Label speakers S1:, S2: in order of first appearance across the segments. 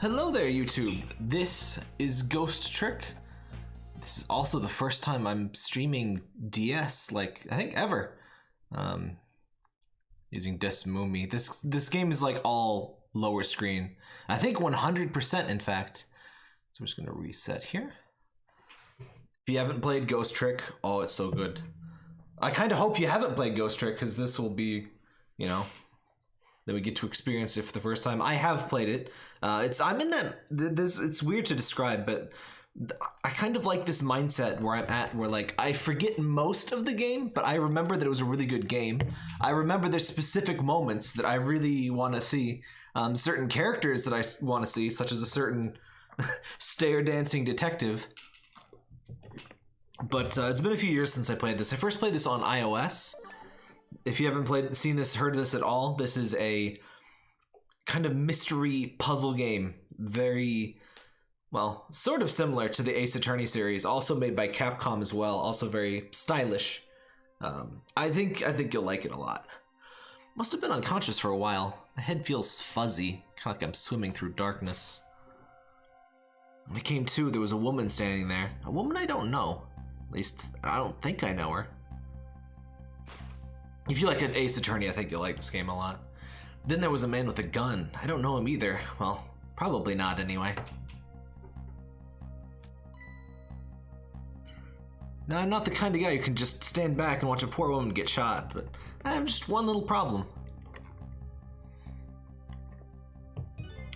S1: Hello there, YouTube. This is Ghost Trick. This is also the first time I'm streaming DS, like I think ever. Um, using DeSmuME. This this game is like all lower screen. I think 100% in fact. So I'm just gonna reset here. If you haven't played Ghost Trick, oh, it's so good. I kind of hope you haven't played Ghost Trick because this will be, you know, that we get to experience it for the first time. I have played it. Uh, it's I'm in that this. It's weird to describe, but I kind of like this mindset where I'm at, where like I forget most of the game, but I remember that it was a really good game. I remember there's specific moments that I really want to see, um, certain characters that I want to see, such as a certain stair dancing detective. But uh, it's been a few years since I played this. I first played this on iOS. If you haven't played, seen this, heard of this at all, this is a kind of mystery puzzle game. Very, well, sort of similar to the Ace Attorney series, also made by Capcom as well. Also very stylish. Um, I think I think you'll like it a lot. Must have been unconscious for a while. My head feels fuzzy, kind of like I'm swimming through darkness. When I came to, there was a woman standing there. A woman I don't know. At least, I don't think I know her. If you like an Ace Attorney, I think you'll like this game a lot. Then there was a man with a gun. I don't know him either. Well, probably not anyway. Now, I'm not the kind of guy who can just stand back and watch a poor woman get shot, but I have just one little problem.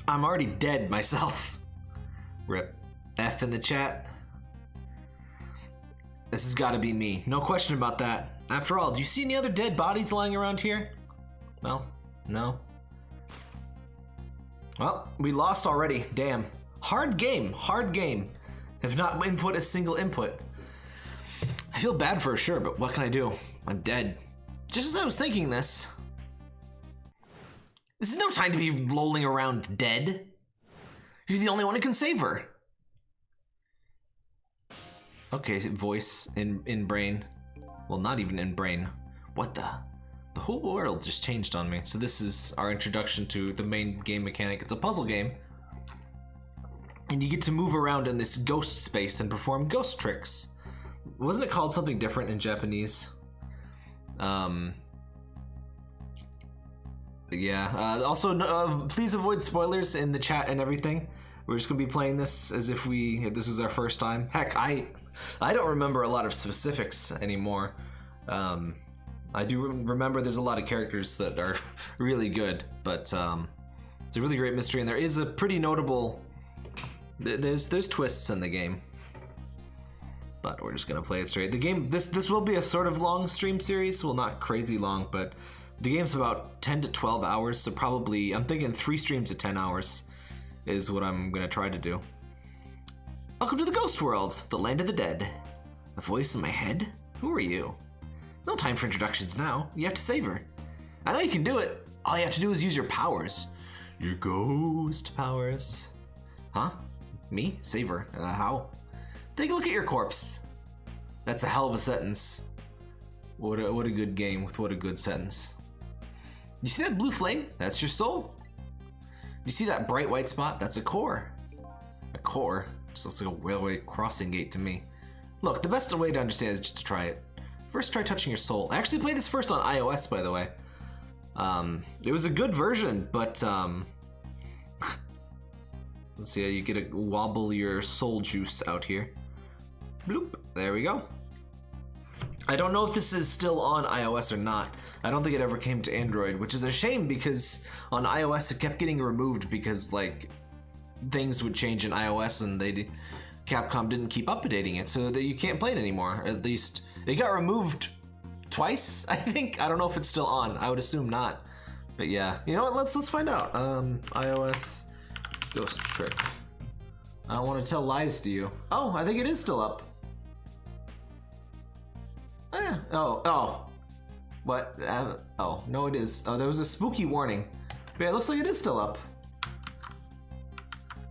S1: I'm already dead myself. Rip. F in the chat. This has got to be me. No question about that. After all, do you see any other dead bodies lying around here? Well, no. Well, we lost already. Damn. Hard game. Hard game. Have not input a single input. I feel bad for sure, but what can I do? I'm dead. Just as I was thinking this. This is no time to be lolling around dead. You're the only one who can save her. Okay, voice in in brain. Well, not even in brain. What the? The whole world just changed on me. So this is our introduction to the main game mechanic. It's a puzzle game. And you get to move around in this ghost space and perform ghost tricks. Wasn't it called something different in Japanese? Um, yeah. Uh, also, uh, please avoid spoilers in the chat and everything. We're just gonna be playing this as if we if this was our first time. Heck, I I don't remember a lot of specifics anymore. Um, I do remember there's a lot of characters that are really good, but um, it's a really great mystery, and there is a pretty notable. There's there's twists in the game, but we're just gonna play it straight. The game this this will be a sort of long stream series, well not crazy long, but the game's about 10 to 12 hours, so probably I'm thinking three streams of 10 hours is what I'm gonna try to do. Welcome to the Ghost World, the land of the dead. A voice in my head? Who are you? No time for introductions now. You have to save her. I know you can do it. All you have to do is use your powers. Your ghost powers. Huh? Me? Save her. Uh, how? Take a look at your corpse. That's a hell of a sentence. What a, what a good game with what a good sentence. You see that blue flame? That's your soul. You see that bright white spot? That's a core. A core? Just looks like a railway crossing gate to me. Look, the best way to understand is just to try it. First, try touching your soul. I actually played this first on iOS, by the way. Um, it was a good version, but um, let's see. How you get to wobble your soul juice out here. Bloop. There we go. I don't know if this is still on iOS or not. I don't think it ever came to Android, which is a shame because on iOS it kept getting removed because like things would change in iOS and they Capcom didn't keep updating it so that you can't play it anymore. At least it got removed twice, I think. I don't know if it's still on. I would assume not. But yeah, you know what? Let's let's find out. Um, iOS Ghost Trick. I don't want to tell lies to you. Oh, I think it is still up. Oh yeah. Oh oh. What? Uh, oh no, it is. Oh, there was a spooky warning. But yeah, it looks like it is still up.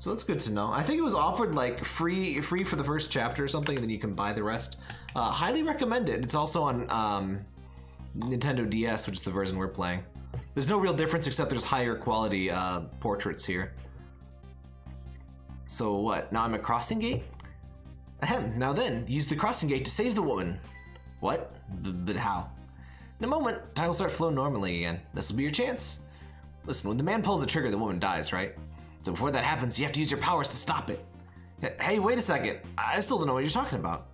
S1: So that's good to know. I think it was offered like free free for the first chapter or something, and then you can buy the rest. Uh, highly recommend it. It's also on um, Nintendo DS, which is the version we're playing. There's no real difference except there's higher quality uh, portraits here. So what? Now I'm at crossing gate? Ahem, now then, use the crossing gate to save the woman. What? B but how? In a moment, time will start flowing normally again. This will be your chance. Listen, when the man pulls the trigger, the woman dies, right? So before that happens, you have to use your powers to stop it. Hey, wait a second. I still don't know what you're talking about.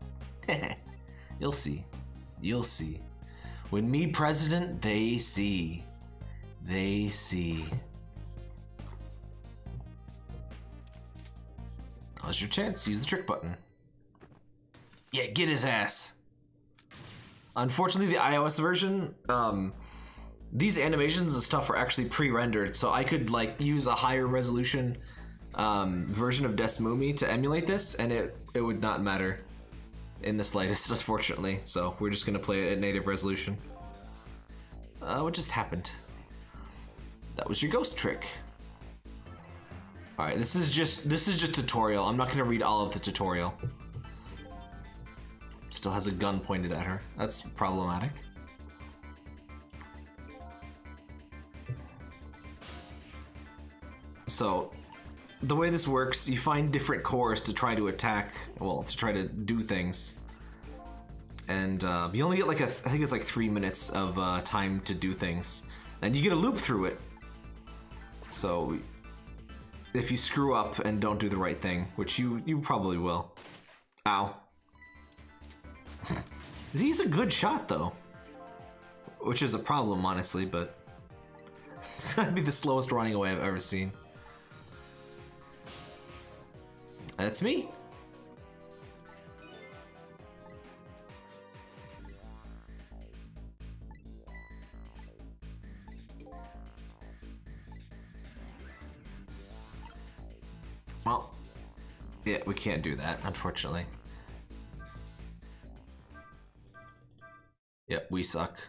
S1: You'll see. You'll see. When me president, they see. They see. Now's your chance. Use the trick button. Yeah, get his ass. Unfortunately, the iOS version, um, these animations and stuff are actually pre-rendered, so I could like use a higher resolution um, version of DeSmuME to emulate this, and it it would not matter in the slightest, unfortunately. So we're just gonna play it at native resolution. Uh, what just happened? That was your ghost trick. All right, this is just this is just tutorial. I'm not gonna read all of the tutorial. Still has a gun pointed at her. That's problematic. So, the way this works, you find different cores to try to attack, well, to try to do things. And uh, you only get like a, I think it's like three minutes of uh, time to do things. And you get a loop through it. So, if you screw up and don't do the right thing, which you, you probably will. Ow. He's a good shot though. Which is a problem, honestly, but it's gonna be the slowest running away I've ever seen. That's me. Well, yeah, we can't do that, unfortunately. Yep, we suck.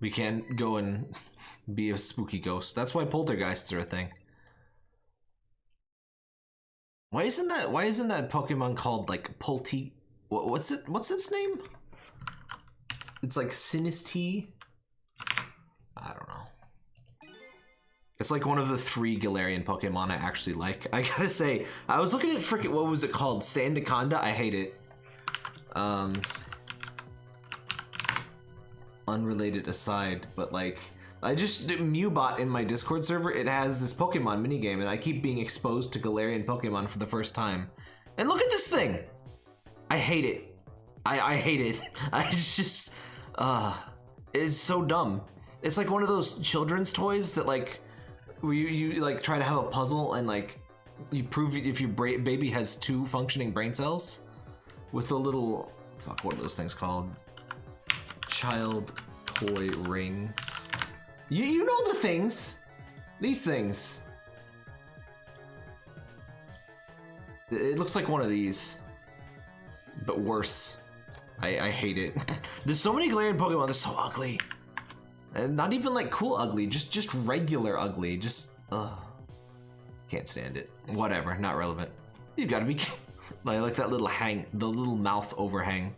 S1: We can't go and be a spooky ghost. That's why poltergeists are a thing. Why isn't that? Why isn't that Pokemon called like Polti? What, what's it? What's its name? It's like Sinistea. I don't know. It's like one of the three Galarian Pokemon I actually like. I gotta say, I was looking at freaking what was it called? Sandaconda. I hate it. Um, unrelated aside, but like I just Mewbot in my Discord server, it has this Pokemon minigame, and I keep being exposed to Galarian Pokemon for the first time. And look at this thing! I hate it. I, I hate it. I just, uh, it's so dumb. It's like one of those children's toys that like, where you, you like try to have a puzzle and like, you prove if your baby has two functioning brain cells with a little, fuck, what are those things called? Child toy rings. You, you know the things. These things. It looks like one of these. But worse. I, I hate it. There's so many Galarian Pokemon, they're so ugly. And not even like cool ugly, just just regular ugly. Just, ugh. Can't stand it. Whatever, not relevant. You've gotta be... I like that little hang, the little mouth overhang.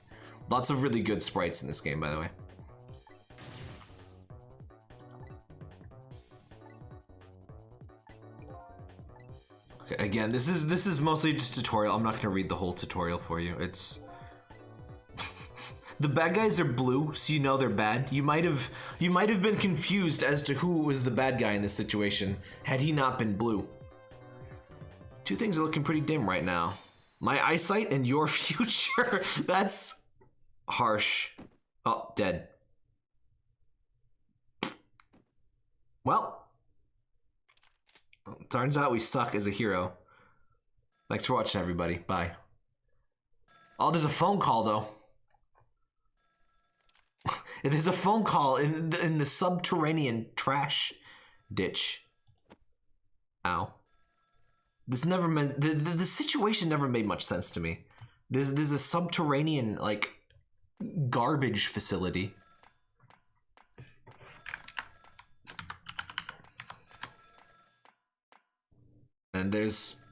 S1: Lots of really good sprites in this game, by the way. Okay, again, this is this is mostly just tutorial. I'm not gonna read the whole tutorial for you. It's the bad guys are blue, so you know they're bad. You might have you might have been confused as to who was the bad guy in this situation had he not been blue. Two things are looking pretty dim right now. My eyesight and your future. That's harsh. Oh, dead. Well, Turns out we suck as a hero. Thanks for watching, everybody. Bye. Oh, there's a phone call, though. there's a phone call in the, in the subterranean trash ditch. Ow. This never meant... The, the, the situation never made much sense to me. There's, there's a subterranean, like, garbage facility. and there's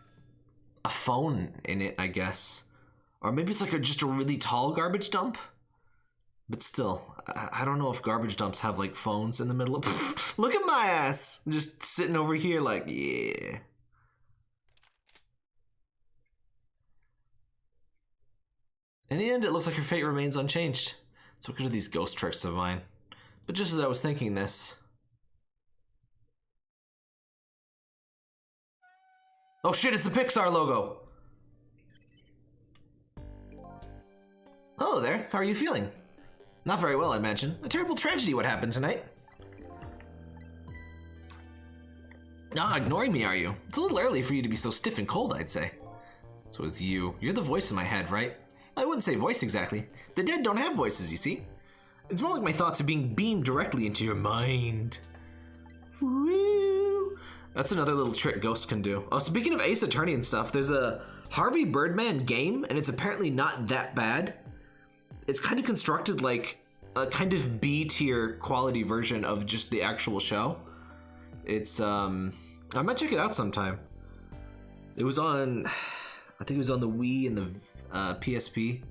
S1: a phone in it, I guess. Or maybe it's like a, just a really tall garbage dump. But still, I, I, don't know if garbage dumps have like phones in the middle of. Look at my ass! Just sitting over here, like, yeah. In the end, it looks like her fate remains unchanged. So, what are these ghost tricks of mine? But just as I was thinking this, Oh shit, it's the Pixar logo! Hello there, how are you feeling? Not very well, I imagine. A terrible tragedy what happened tonight. Ah, ignoring me, are you? It's a little early for you to be so stiff and cold, I'd say. So it's you. You're the voice in my head, right? I wouldn't say voice exactly. The dead don't have voices, you see. It's more like my thoughts are being beamed directly into your mind. That's another little trick Ghost can do. Oh, speaking of Ace Attorney and stuff, there's a Harvey Birdman game, and it's apparently not that bad. It's kind of constructed like a kind of B tier quality version of just the actual show. It's um, I might check it out sometime. It was on, I think it was on the Wii and the uh, PSP.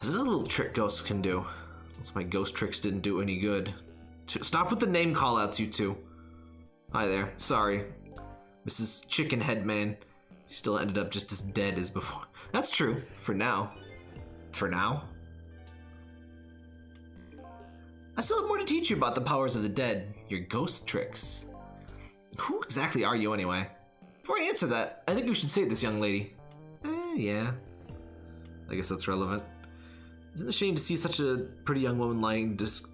S1: There's another little trick ghosts can do. Unless my ghost tricks didn't do any good. Stop with the name callouts, you two. Hi there. Sorry. Mrs. Chicken Head Man. She still ended up just as dead as before. That's true. For now. For now. I still have more to teach you about the powers of the dead. Your ghost tricks. Who exactly are you anyway? Before I answer that, I think we should say this young lady. Eh, yeah. I guess that's relevant. Isn't it a shame to see such a pretty young woman lying dis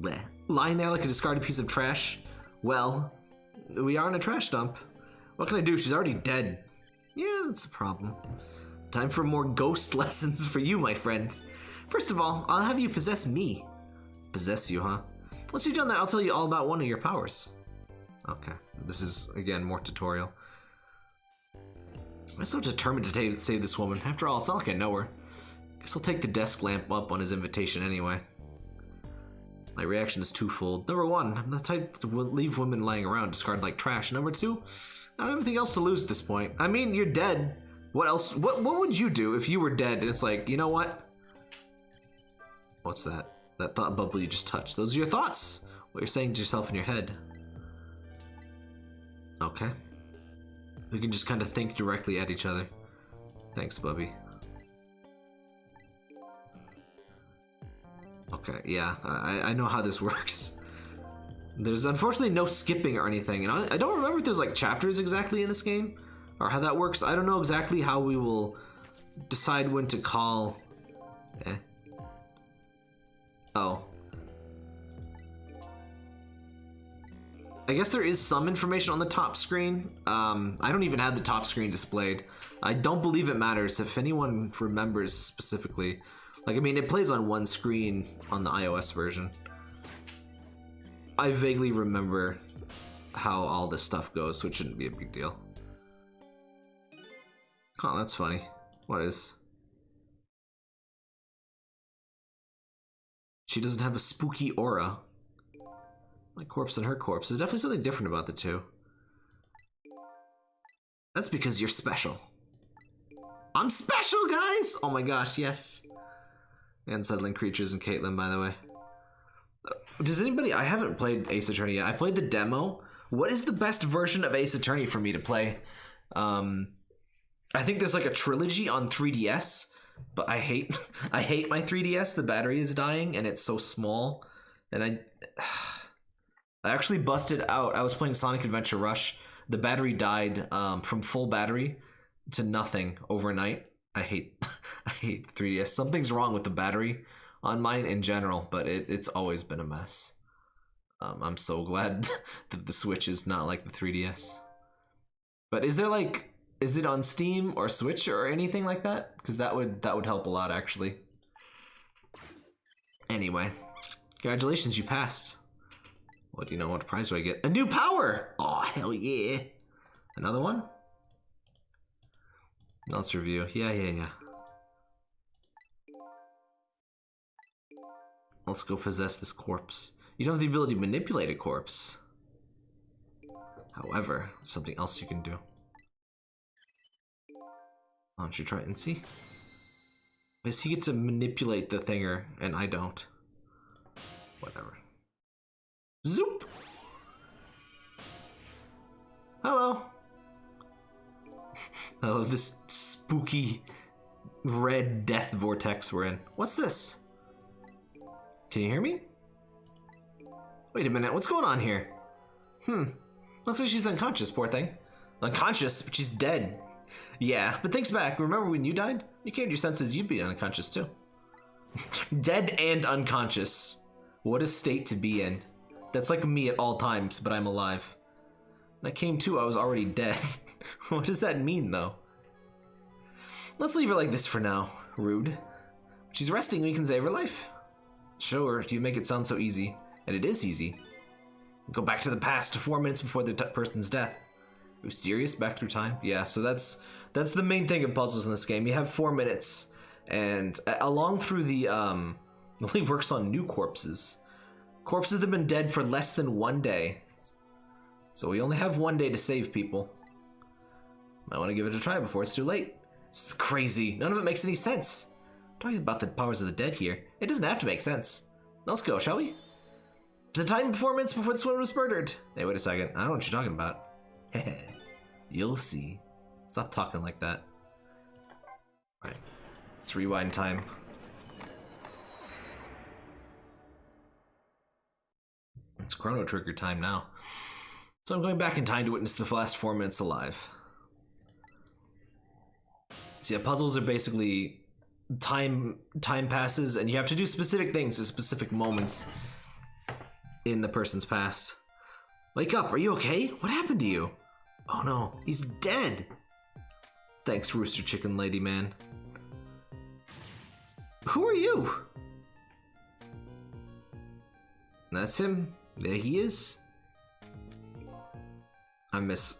S1: bleh, lying there like a discarded piece of trash? Well, we are in a trash dump. What can I do? She's already dead. Yeah, that's a problem. Time for more ghost lessons for you, my friend. First of all, I'll have you possess me. Possess you, huh? Once you've done that, I'll tell you all about one of your powers. Okay, this is, again, more tutorial. I'm so determined to save this woman. After all, it's not like I know her. Guess I'll take the desk lamp up on his invitation anyway. My reaction is twofold. Number one, I'm the type to leave women lying around discarded like trash. Number two, I don't have anything else to lose at this point. I mean, you're dead. What else? What What would you do if you were dead and it's like, you know what? What's that? That thought bubble you just touched. Those are your thoughts. What you're saying to yourself in your head. Okay. We can just kind of think directly at each other. Thanks, Bubby. Okay, yeah, I, I know how this works. There's unfortunately no skipping or anything, and I, I don't remember if there's like chapters exactly in this game, or how that works. I don't know exactly how we will decide when to call... Eh. Oh. I guess there is some information on the top screen. Um, I don't even have the top screen displayed. I don't believe it matters if anyone remembers specifically. Like, I mean, it plays on one screen on the iOS version. I vaguely remember how all this stuff goes, so it shouldn't be a big deal. Oh, that's funny. What is? She doesn't have a spooky aura. My corpse and her corpse. There's definitely something different about the two. That's because you're special. I'm special, guys! Oh my gosh, yes. And Settling Creatures and Caitlyn, by the way. Does anybody... I haven't played Ace Attorney yet. I played the demo. What is the best version of Ace Attorney for me to play? Um, I think there's like a trilogy on 3DS, but I hate I hate my 3DS. The battery is dying and it's so small. And I... I actually busted out. I was playing Sonic Adventure Rush. The battery died um, from full battery to nothing overnight. I hate I hate 3DS. Something's wrong with the battery on mine in general, but it, it's always been a mess. Um, I'm so glad that the Switch is not like the 3DS. But is there like is it on Steam or Switch or anything like that? Because that would that would help a lot actually. Anyway, congratulations, you passed. What do you know? What prize do I get? A new power! Oh, hell yeah. Another one? Let's review. Yeah, yeah, yeah. Let's go possess this corpse. You don't have the ability to manipulate a corpse. However, something else you can do. Why don't you try and see? Because he gets to manipulate the thinger, and I don't. Whatever. Zoop! Hello! Oh, this spooky red death vortex we're in. What's this? Can you hear me? Wait a minute, what's going on here? Hmm, looks like she's unconscious, poor thing. Unconscious, but she's dead. Yeah, but thinks back, remember when you died? You came to your senses, you'd be unconscious too. dead and unconscious. What a state to be in. That's like me at all times, but I'm alive. I came to, I was already dead. what does that mean, though? Let's leave her like this for now. Rude. She's resting, we can save her life. Sure, you make it sound so easy. And it is easy. Go back to the past, to four minutes before the person's death. Are you serious? Back through time? Yeah, so that's that's the main thing of puzzles in this game. You have four minutes, and along through the um, only works on new corpses. Corpses that have been dead for less than one day. So we only have one day to save people. Might want to give it a try before it's too late. This is crazy. None of it makes any sense. talking about the powers of the dead here. It doesn't have to make sense. Let's go, shall we? The time before minutes before this woman was murdered. Hey, wait a second. I don't know what you're talking about. You'll see. Stop talking like that. Alright. Let's rewind time. It's Chrono Trigger time now. So I'm going back in time to witness the last four minutes alive. So yeah, puzzles are basically time time passes and you have to do specific things at specific moments in the person's past. Wake up, are you okay? What happened to you? Oh no, he's dead. Thanks, Rooster Chicken Lady Man. Who are you? That's him. There he is. I miss.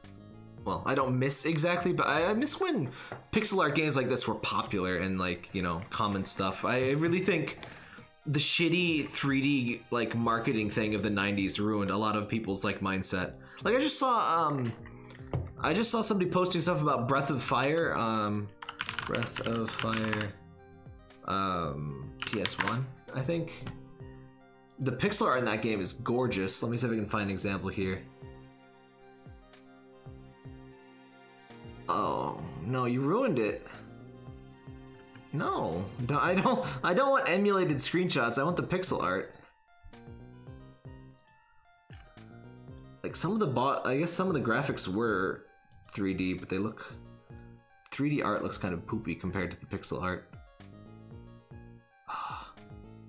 S1: Well, I don't miss exactly, but I, miss when pixel art games like this were popular and like you know common stuff. I really think the shitty 3D like marketing thing of the 90s ruined a lot of people's like mindset. Like I just saw um I just saw somebody posting stuff about Breath of Fire um Breath of Fire um PS1, I think. The pixel art in that game is gorgeous. Let me see if I can find an example here. Oh, no, you ruined it. No, I don't. I don't want emulated screenshots. I want the pixel art. Like some of the bot, I guess some of the graphics were 3D, but they look 3D art looks kind of poopy compared to the pixel art.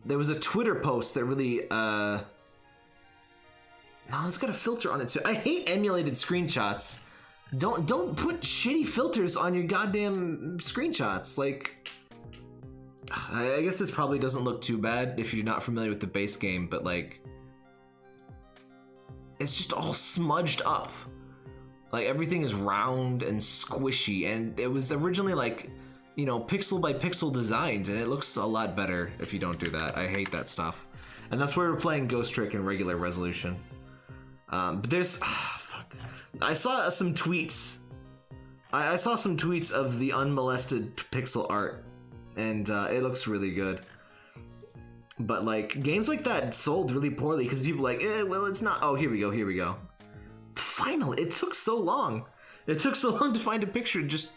S1: There was a Twitter post that really, uh, no, it's got a filter on it too. I hate emulated screenshots. Don't don't put shitty filters on your goddamn screenshots. Like, I guess this probably doesn't look too bad if you're not familiar with the base game, but like, it's just all smudged up. Like everything is round and squishy, and it was originally like, you know, pixel by pixel designed, and it looks a lot better if you don't do that. I hate that stuff, and that's why we're playing Ghost Trick in regular resolution. Um, but there's. I saw some tweets. I, I saw some tweets of the unmolested pixel art and uh, it looks really good. But like games like that sold really poorly because people like, eh, well, it's not. Oh, here we go, here we go. Finally, it took so long. It took so long to find a picture just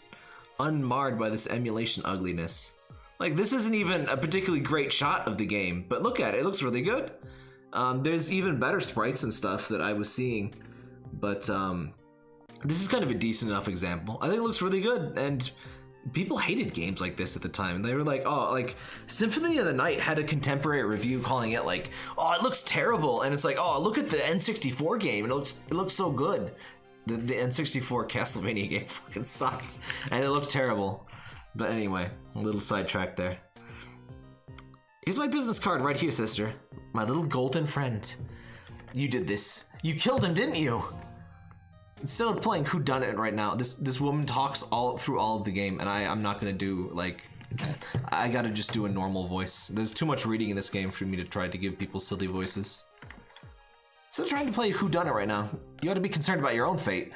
S1: unmarred by this emulation ugliness. Like this isn't even a particularly great shot of the game, but look at it, it looks really good. Um, there's even better sprites and stuff that I was seeing, but um, this is kind of a decent enough example. I think it looks really good, and people hated games like this at the time. They were like, oh, like Symphony of the Night had a contemporary review calling it like, oh, it looks terrible, and it's like, oh, look at the N64 game, it looks it looks so good. The, the N64 Castlevania game fucking sucked, and it looked terrible. But anyway, a little sidetrack there. Here's my business card right here, sister. My little golden friend. You did this. You killed him, didn't you? Instead of playing who done it right now this this woman talks all through all of the game and i i'm not gonna do like i gotta just do a normal voice. There's too much reading in this game for me to try to give people silly voices. Instead of trying to play who done it right now you ought to be concerned about your own fate.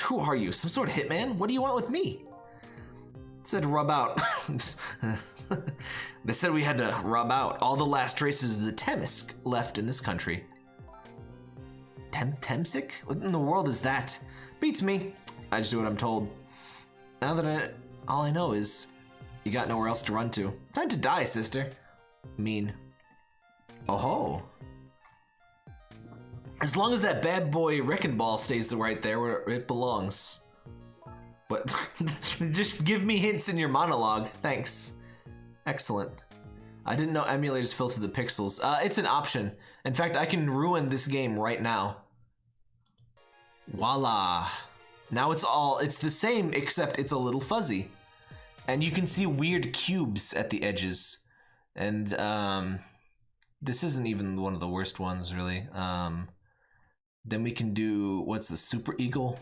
S1: Who are you? Some sort of hitman? What do you want with me? It said rub out. They said we had to rub out all the last traces of the Temminsk left in this country Tem Temsik? What in the world is that? Beats me. I just do what I'm told. now that I, all I know is you got nowhere else to run to. Time to die, sister. Mean. Oh ho. As long as that bad boy wrecking ball stays right there where it belongs. But just give me hints in your monologue. Thanks. Excellent. I didn't know emulators filter the pixels. Uh, it's an option. In fact, I can ruin this game right now. Voila. Now it's all, it's the same except it's a little fuzzy. And you can see weird cubes at the edges. And um, this isn't even one of the worst ones really. Um, then we can do, what's the Super Eagle?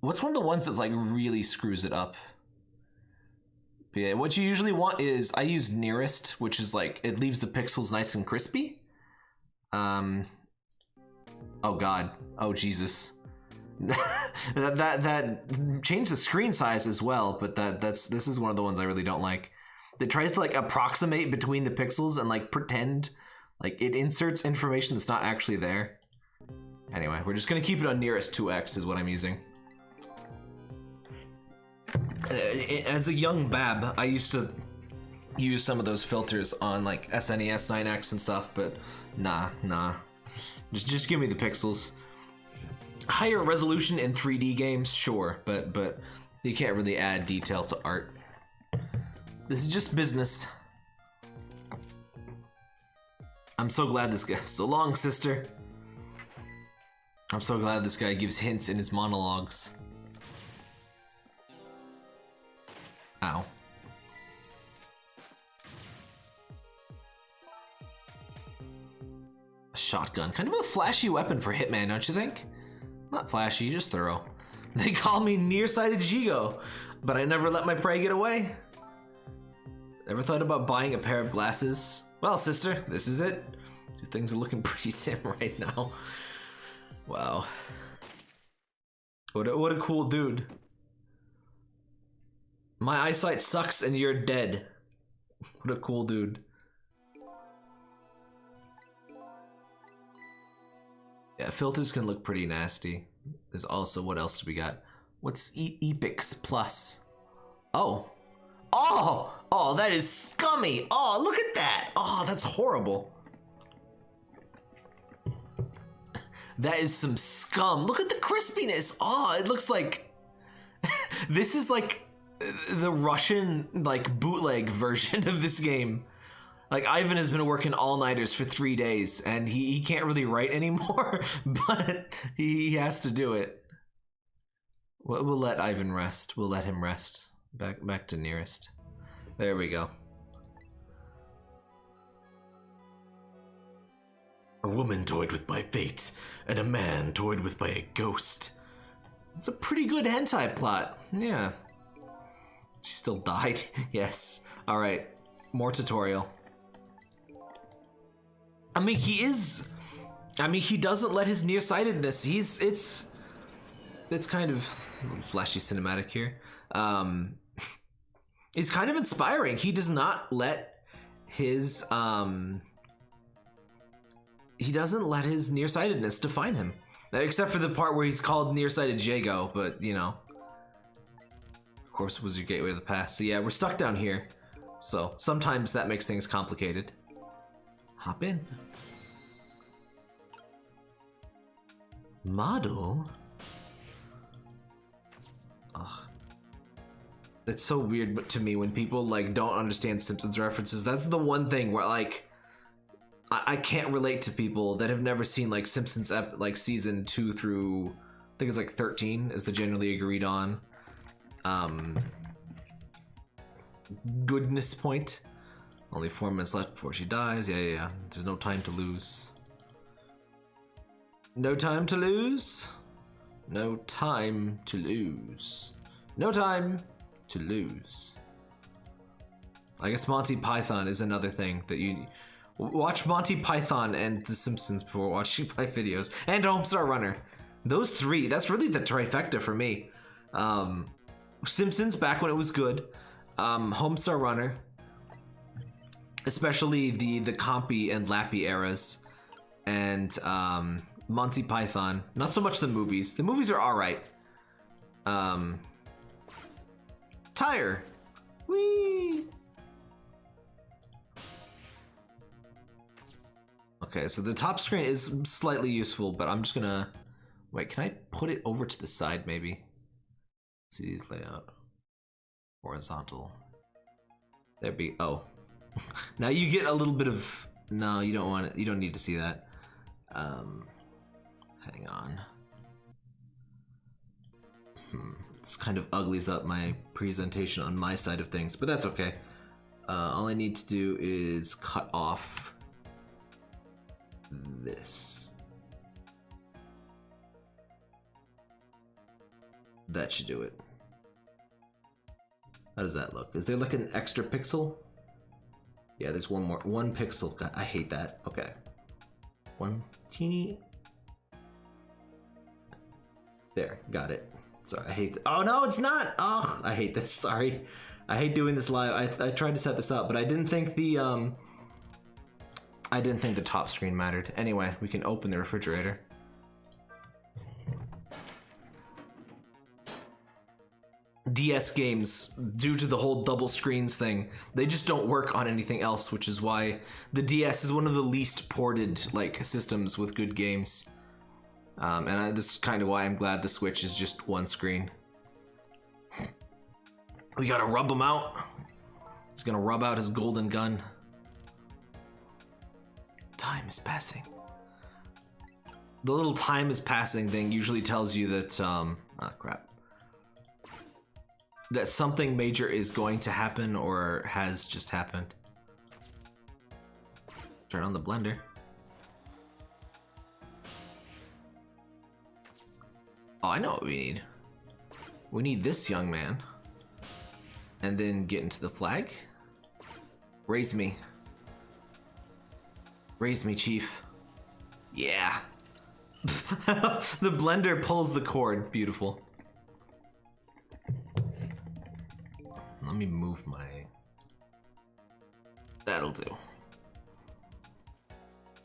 S1: What's one of the ones that's like really screws it up? But yeah, what you usually want is I use nearest, which is like it leaves the pixels nice and crispy. Um. Oh God. Oh Jesus. that that that change the screen size as well, but that that's this is one of the ones I really don't like. That tries to like approximate between the pixels and like pretend like it inserts information that's not actually there. Anyway, we're just gonna keep it on nearest 2x is what I'm using. Uh, as a young bab, I used to use some of those filters on like SNES 9X and stuff, but nah, nah. Just just give me the pixels. Higher resolution in 3D games, sure, but but you can't really add detail to art. This is just business. I'm so glad this guy. So long, sister. I'm so glad this guy gives hints in his monologues. Ow. A shotgun. Kind of a flashy weapon for Hitman, don't you think? Not flashy, just thorough. They call me nearsighted Jeego, but I never let my prey get away. Ever thought about buying a pair of glasses? Well, sister, this is it. Things are looking pretty dim right now. Wow. What a, what a cool dude. My eyesight sucks and you're dead. What a cool dude. Yeah, filters can look pretty nasty. There's also, what else do we got? What's e Epix Plus? Oh. Oh! Oh, that is scummy! Oh, look at that! Oh, that's horrible. That is some scum. Look at the crispiness. Oh, it looks like... this is like the Russian like bootleg version of this game. Like Ivan has been working all nighters for three days and he, he can't really write anymore, but he has to do it. We'll, we'll let Ivan rest. We'll let him rest. Back back to nearest. There we go. A woman toyed with my fate, and a man toyed with my ghost. It's a pretty good hentai plot. Yeah. She still died? yes. Alright. More tutorial. I mean, he is... I mean, he doesn't let his nearsightedness... He's... It's... It's kind of... Flashy cinematic here. Um... He's kind of inspiring. He does not let his... Um... He doesn't let his nearsightedness define him. Except for the part where he's called nearsighted Jeego, but, you know of course, was your gateway to the past. So yeah, we're stuck down here. So sometimes that makes things complicated. Hop in. Model? Ugh. It's so weird but to me when people like don't understand Simpsons references. That's the one thing where like I, I can't relate to people that have never seen like Simpsons ep like season two through I think it's like 13 is the generally agreed on um, goodness point. Only four minutes left before she dies. Yeah, yeah, yeah. There's no time to lose. No time to lose. No time to lose. No time to lose. I guess Monty Python is another thing that you watch Monty Python and The Simpsons before watching my videos and Homestar Runner. Those three, that's really the trifecta for me. Um, Simpsons back when it was good, um, Homestar Runner, especially the the Compy and Lappy eras, and um, Monty Python. Not so much the movies. The movies are all right. Um, tire. Whee! Okay, so the top screen is slightly useful, but I'm just gonna... Wait, can I put it over to the side, maybe? See these layout. Horizontal. There be... Oh. now you get a little bit of... No, you don't want it. You don't need to see that. Um, hang on. Hmm. This kind of uglies up my presentation on my side of things, but that's okay. Uh, all I need to do is cut off this. That should do it. How does that look? Is there like an extra pixel? Yeah, there's one more. One pixel. God, I hate that. Okay. One teeny. There, got it. Sorry, I hate. Oh no, it's not. Oh, I hate this. Sorry, I hate doing this live. I I tried to set this up, but I didn't think the um. I didn't think the top screen mattered. Anyway, we can open the refrigerator. DS games, due to the whole double screens thing, they just don't work on anything else, which is why the DS is one of the least ported like systems with good games. Um, and I, this is kind of why I'm glad the Switch is just one screen. We gotta rub him out. He's gonna rub out his golden gun. Time is passing. The little time is passing thing usually tells you that, um, ah, crap that something major is going to happen or has just happened. Turn on the blender. Oh, I know what we need. We need this young man. And then get into the flag. Raise me. Raise me, chief. Yeah. the blender pulls the cord. Beautiful. Me move my... That'll do.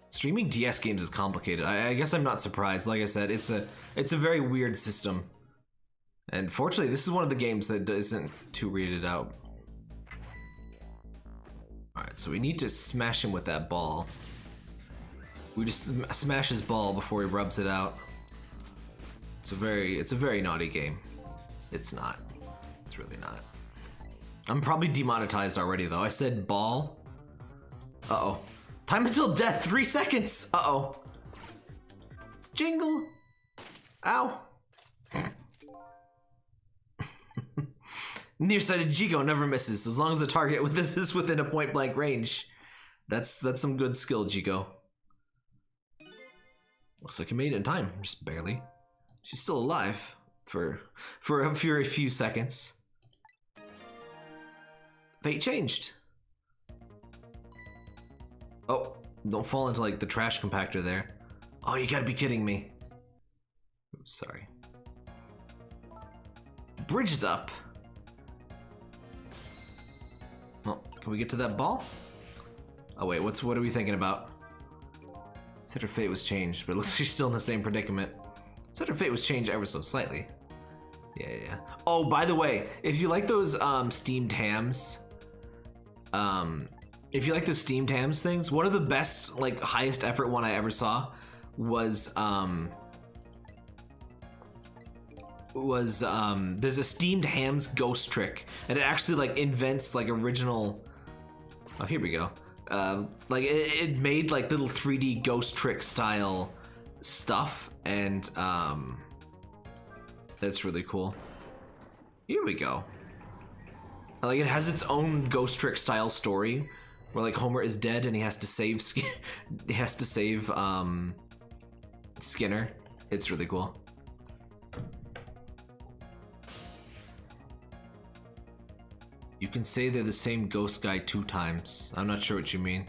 S1: Streaming DS games is complicated. I, I, guess I'm not surprised. Like I said, it's a it's a very weird system. And fortunately, this is one of the games that isn't too rated out. Alright, so we need to smash him with that ball. We just sm smash his ball before he rubs it out. It's a very it's a very naughty game. It's not. It's really not. I'm probably demonetized already though. I said ball. Uh-oh. Time until death, three seconds. Uh-oh. Jingle. Ow. Nearsighted Jeego never misses, as long as the target with this is within a point blank range. That's that's some good skill, Jeego. Looks like you made it in time, just barely. She's still alive for for a, for a few seconds. Fate changed. Oh, don't fall into like the trash compactor there. Oh, you gotta be kidding me. Sorry. Bridge is up. Well, can we get to that ball? Oh wait, what's what are we thinking about? Said her fate was changed, but it looks like she's still in the same predicament. Said her fate was changed ever so slightly. Yeah, yeah, yeah. Oh, by the way, if you like those um, steamed hams, um, if you like the steamed hams things, one of the best, like highest effort one I ever saw was um was um there's a steamed hams ghost trick and it actually like invents like original oh here we go. Uh, like it, it made like little 3d ghost trick style stuff and um that's really cool. Here we go like it has its own Ghost Trick style story, where like Homer is dead and he has to save he has to save um, Skinner. It's really cool. You can say they're the same ghost guy two times. I'm not sure what you mean.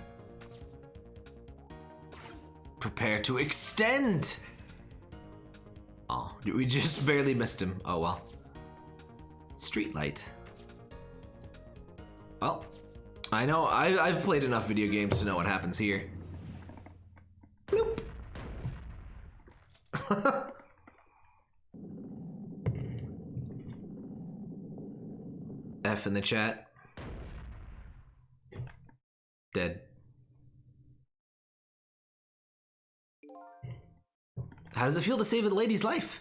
S1: Prepare to extend! Oh, we just barely missed him. Oh well. Streetlight. Well, I know, I, I've played enough video games to know what happens here. Bloop. F in the chat. Dead. How does it feel to save the lady's life?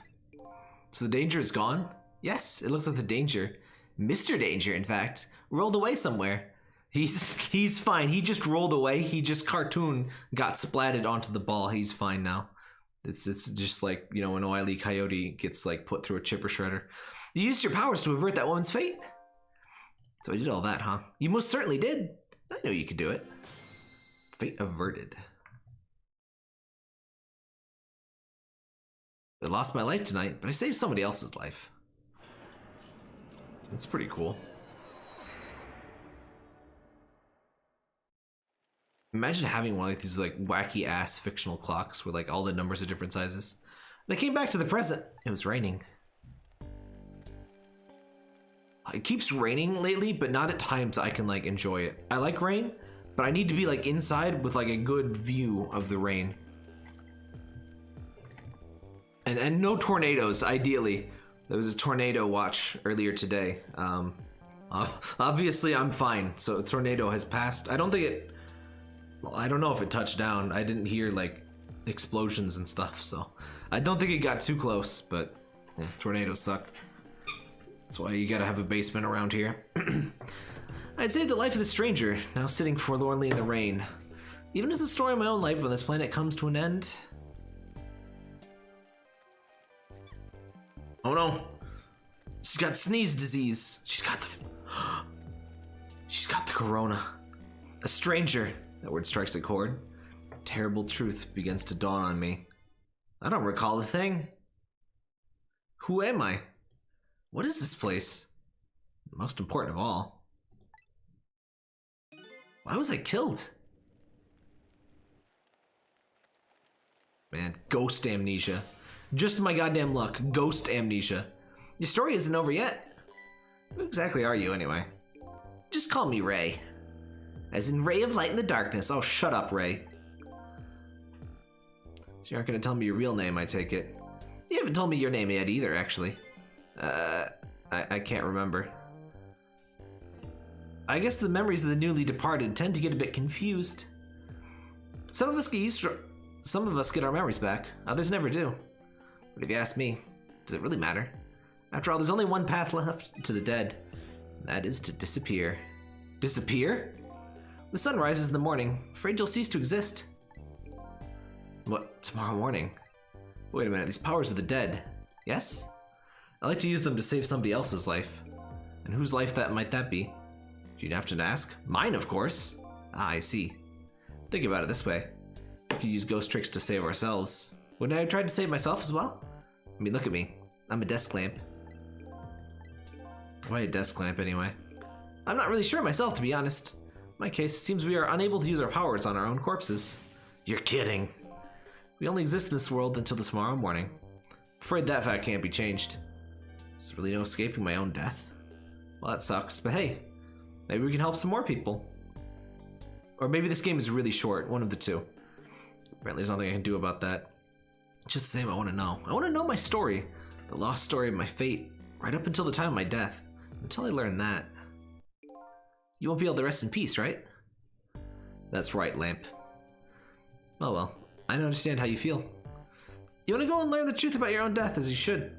S1: So the danger is gone? Yes, it looks like the danger, Mr. Danger, in fact, rolled away somewhere. He's he's fine. He just rolled away. He just cartoon got splatted onto the ball. He's fine now. It's it's just like you know when E. Coyote gets like put through a chipper shredder. You used your powers to avert that woman's fate. So I did all that, huh? You most certainly did. I know you could do it. Fate averted. I lost my life tonight, but I saved somebody else's life. That's pretty cool. Imagine having one of these like wacky ass fictional clocks where like all the numbers are different sizes. And I came back to the present. It was raining. It keeps raining lately, but not at times I can like enjoy it. I like rain, but I need to be like inside with like a good view of the rain. And and no tornadoes, ideally. There was a tornado watch earlier today. Um, obviously, I'm fine. So a tornado has passed. I don't think it. Well, I don't know if it touched down. I didn't hear like explosions and stuff, so I don't think it got too close. But yeah, tornadoes suck. That's why you gotta have a basement around here. I'd saved the life of the stranger, now sitting forlornly in the rain. Even as the story of my own life on this planet comes to an end, Oh no. She's got sneeze disease. She's got the. She's got the corona. A stranger. That word strikes a chord. Terrible truth begins to dawn on me. I don't recall a thing. Who am I? What is this place? Most important of all. Why was I killed? Man, ghost amnesia. Just my goddamn luck. Ghost amnesia. Your story isn't over yet. Who exactly are you, anyway? Just call me Ray. As in ray of light in the darkness. Oh, shut up, Ray. So you aren't gonna tell me your real name, I take it. You haven't told me your name yet either, actually. Uh, I, I can't remember. I guess the memories of the newly departed tend to get a bit confused. Some of us get used to, some of us get our memories back, others never do. But if you ask me, does it really matter? After all, there's only one path left to the dead. that is to disappear. Disappear? The sun rises in the morning. Afraid you'll cease to exist. What, tomorrow morning? Wait a minute, these powers of the dead. Yes? I like to use them to save somebody else's life. And whose life that might that be? You'd have to ask. Mine, of course. Ah, I see. Think about it this way. We could use ghost tricks to save ourselves. Wouldn't I have tried to save myself as well? I mean, look at me. I'm a desk lamp. Why a desk lamp anyway? I'm not really sure myself, to be honest. In my case, it seems we are unable to use our powers on our own corpses. You're kidding. We only exist in this world until tomorrow morning. Afraid that fact can't be changed. There's really no escaping my own death. Well, that sucks, but hey, maybe we can help some more people. Or maybe this game is really short, one of the two. Apparently there's nothing I can do about that. Just the same, I want to know. I want to know my story. The lost story of my fate, right up until the time of my death. Until I learn that. You won't be able to rest in peace, right? That's right, Lamp. Oh well, I understand how you feel. You want to go and learn the truth about your own death, as you should.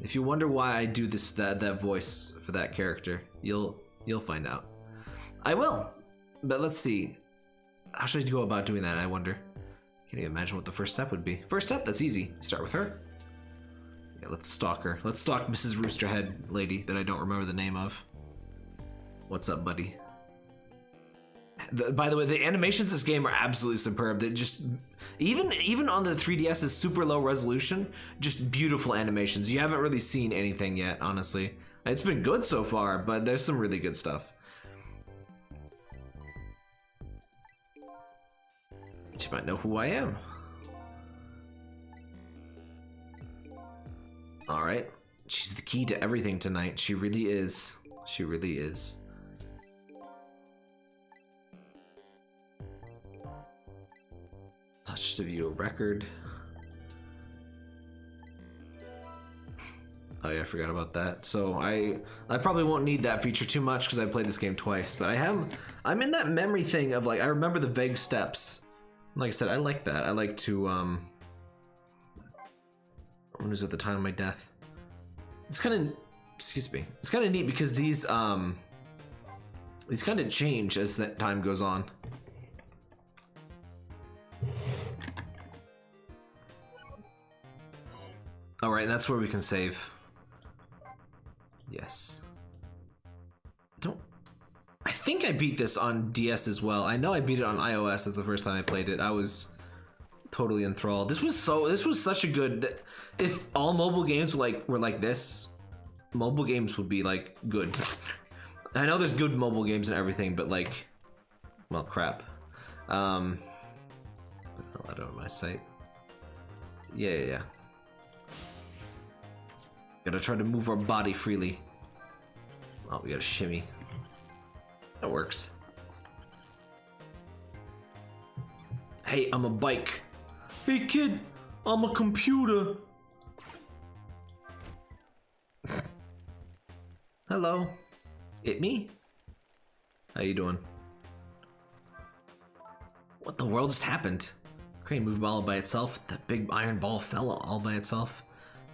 S1: If you wonder why I do this that that voice for that character, you'll you'll find out. I will. But let's see. How should I go about doing that, I wonder? Can you imagine what the first step would be? First step, that's easy. Start with her. Yeah, let's stalk her. Let's stalk Mrs. Roosterhead lady that I don't remember the name of. What's up, buddy? The, by the way, the animations this game are absolutely superb. They just even even on the 3DS is super low resolution, just beautiful animations. You haven't really seen anything yet, honestly. It's been good so far, but there's some really good stuff. She might know who I am. Alright. She's the key to everything tonight. She really is. She really is. Touch to view a record. Oh yeah, I forgot about that. So I I probably won't need that feature too much because I played this game twice. But I have I'm in that memory thing of like I remember the vague steps. Like I said, I like that. I like to um. When is at the time of my death? It's kind of excuse me. It's kind of neat because these um these kind of change as that time goes on. All right, that's where we can save. Yes. Don't. I think I beat this on DS as well. I know I beat it on iOS. That's the first time I played it. I was totally enthralled. This was so. This was such a good. If all mobile games were like were like this, mobile games would be like good. I know there's good mobile games and everything, but like, well, crap. Um, out of my sight. Yeah, yeah, yeah. Gotta try to move our body freely. Oh, we gotta shimmy. That works. Hey, I'm a bike. Hey kid, I'm a computer. Hello. It me? How you doing? What the world just happened? Crane moved all by itself. That big iron ball fell all by itself.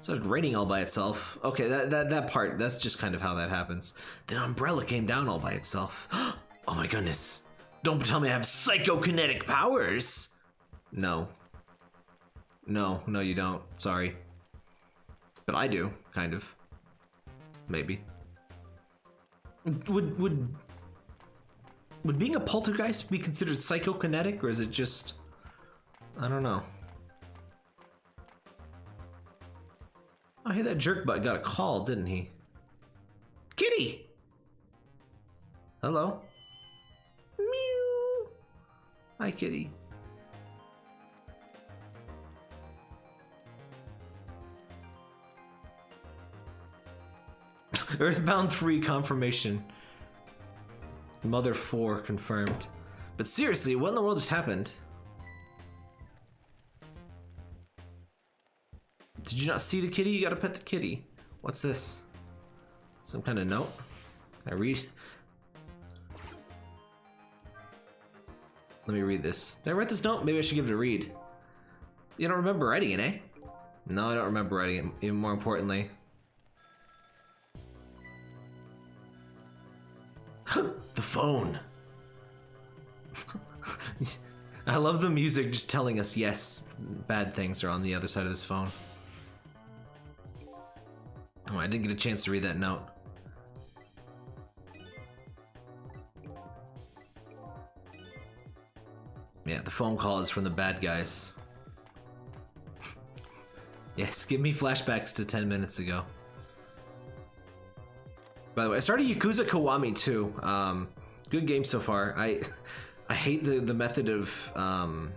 S1: It started raining all by itself. Okay, that, that, that part, that's just kind of how that happens. Then umbrella came down all by itself. oh my goodness. Don't tell me I have psychokinetic powers. No. No, no you don't. Sorry. But I do, kind of. Maybe. Would would would being a poltergeist be considered psychokinetic or is it just I don't know. Oh, hey, that jerk butt got a call, didn't he? Kitty! Hello? Hi, kitty. Earthbound 3 confirmation. Mother 4 confirmed. But seriously, what in the world just happened? Did you not see the kitty? You gotta pet the kitty. What's this? Some kind of note? I read? Let me read this. Did I write this note? Maybe I should give it a read. You don't remember writing it, eh? No, I don't remember writing it, even more importantly. the phone. I love the music just telling us, yes, bad things are on the other side of this phone. Oh, I didn't get a chance to read that note. Yeah, the phone call is from the bad guys. yes, give me flashbacks to 10 minutes ago. By the way, I started Yakuza Kiwami too. Um, good game so far. I I hate the, the method of um,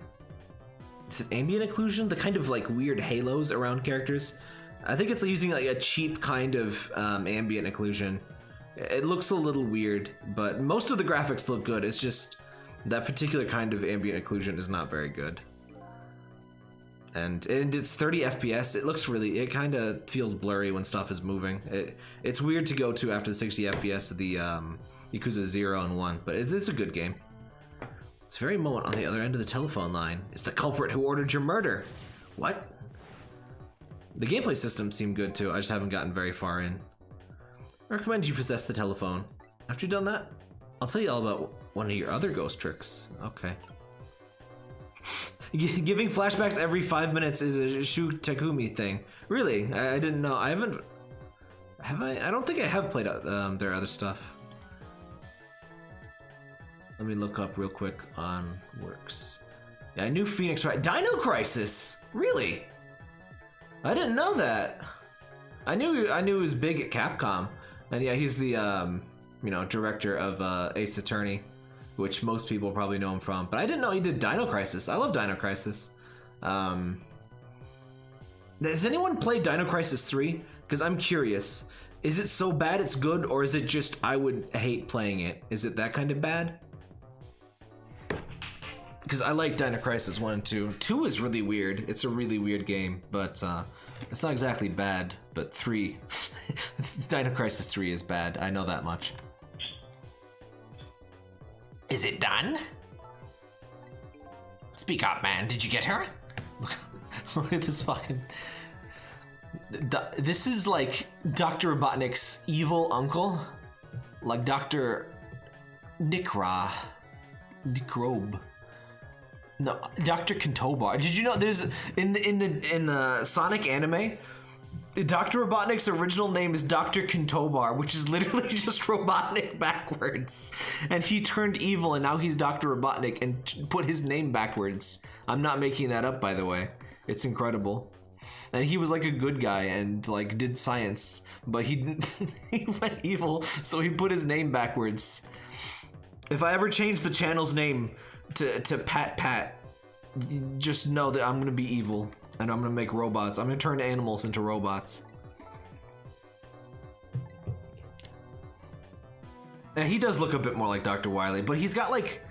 S1: is it ambient occlusion? The kind of like weird halos around characters. I think it's using like a cheap kind of um, ambient occlusion. It looks a little weird, but most of the graphics look good. It's just that particular kind of ambient occlusion is not very good. And, and it's 30 FPS. It looks really, it kind of feels blurry when stuff is moving. It, it's weird to go to after the 60 FPS of the um, Yakuza 0 and 1, but it's, it's a good game. This very moment on the other end of the telephone line is the culprit who ordered your murder. What? The gameplay systems seem good too, I just haven't gotten very far in. I recommend you possess the telephone. After you've done that, I'll tell you all about one of your other ghost tricks. Okay. Giving flashbacks every five minutes is a Shu Takumi thing. Really? I, I, didn't know. I haven't... Have I? I don't think I have played um, their other stuff. Let me look up real quick on works. Yeah, I knew Phoenix Wright. Dino Crisis! Really? I didn't know that. I knew I knew he was big at Capcom, and yeah, he's the um, you know director of uh, Ace Attorney, which most people probably know him from. But I didn't know he did Dino Crisis. I love Dino Crisis. Um, has anyone played Dino Crisis 3? Because I'm curious. Is it so bad it's good, or is it just I would hate playing it? Is it that kind of bad? Because I like Dino Crisis 1 and 2. 2 is really weird. It's a really weird game, but uh, It's not exactly bad, but three. Dino Crisis 3 is bad. I know that much. Is it done? Speak up, man. Did you get her? Look at this fucking. This is like Dr. Robotnik's evil uncle. Like Dr. Nikra. Nikrobe. No, Dr. Kintobor. Did you know there's in the in the in the Sonic anime, Dr. Robotnik's original name is Dr. Kintobor, which is literally just Robotnik backwards. And he turned evil and now he's Dr. Robotnik and put his name backwards. I'm not making that up by the way. It's incredible. And he was like a good guy and like did science, but he he went evil, so he put his name backwards. If I ever change the channel's name to, to Pat Pat, just know that I'm gonna be evil and I'm gonna make robots. I'm gonna turn animals into robots. Now, he does look a bit more like Dr. Wily, but he's got like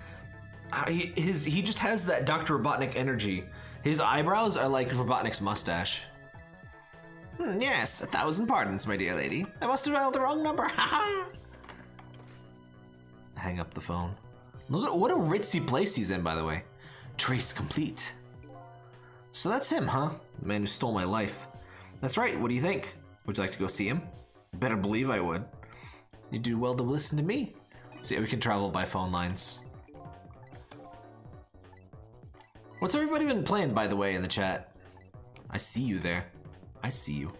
S1: his he just has that Dr. Robotnik energy. His eyebrows are like Robotnik's mustache. Hmm, yes, a thousand pardons, my dear lady. I must have dialed the wrong number. Hang up the phone. Look at what a ritzy place he's in, by the way. Trace complete. So that's him, huh? The man who stole my life. That's right, what do you think? Would you like to go see him? Better believe I would. You do well to listen to me. See, we can travel by phone lines. What's everybody been playing, by the way, in the chat? I see you there. I see you.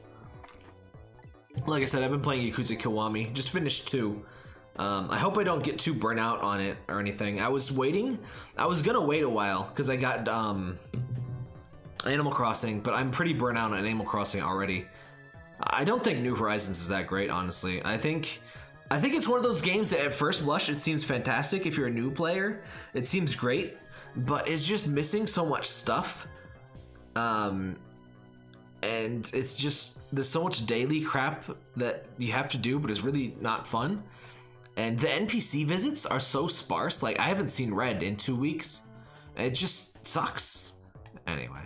S1: Like I said, I've been playing Yakuza Kiwami. Just finished two. Um, I hope I don't get too burnt out on it or anything. I was waiting. I was gonna wait a while because I got um, Animal Crossing, but I'm pretty burnt out on Animal Crossing already. I don't think New Horizons is that great, honestly. I think I think it's one of those games that at first blush it seems fantastic if you're a new player. It seems great, but it's just missing so much stuff. Um, and it's just there's so much daily crap that you have to do, but it's really not fun. And the NPC visits are so sparse. Like I haven't seen Red in two weeks. It just sucks. Anyway,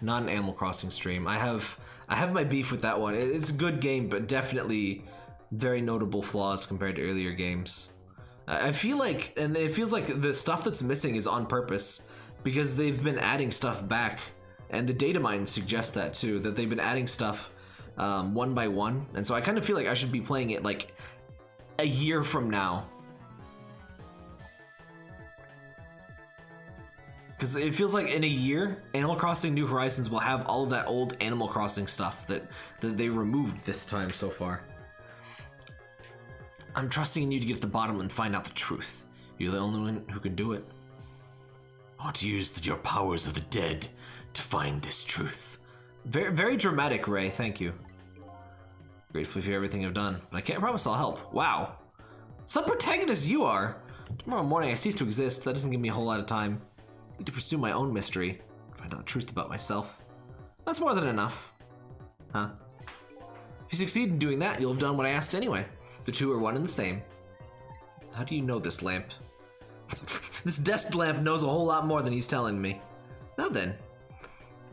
S1: not an Animal Crossing stream. I have I have my beef with that one. It's a good game, but definitely very notable flaws compared to earlier games. I feel like, and it feels like the stuff that's missing is on purpose because they've been adding stuff back, and the data mines suggest that too. That they've been adding stuff um, one by one, and so I kind of feel like I should be playing it like a year from now. Because it feels like in a year, Animal Crossing New Horizons will have all of that old Animal Crossing stuff that, that they removed this time so far. I'm trusting in you to get to the bottom and find out the truth. You're the only one who can do it. I want to use your powers of the dead to find this truth. Very, very dramatic, Ray. Thank you. Grateful for everything I've done, but I can't promise I'll help. Wow. Some protagonist you are! Tomorrow morning I cease to exist. That doesn't give me a whole lot of time. I need to pursue my own mystery. Find out the truth about myself. That's more than enough. Huh? If you succeed in doing that, you'll have done what I asked anyway. The two are one and the same. How do you know this lamp? this desk lamp knows a whole lot more than he's telling me. Now then,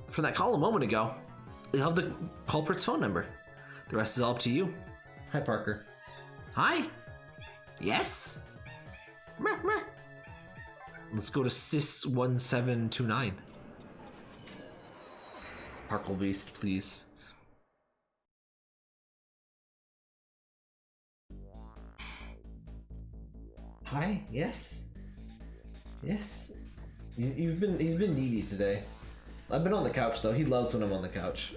S1: from that call a moment ago, you'll have the culprit's phone number. The rest is all up to you. Hi, Parker. Hi. Yes. Let's go to Sys1729. Parkle Beast, please. Hi, yes. Yes. You, have been, he's been needy today. I've been on the couch though. He loves when I'm on the couch.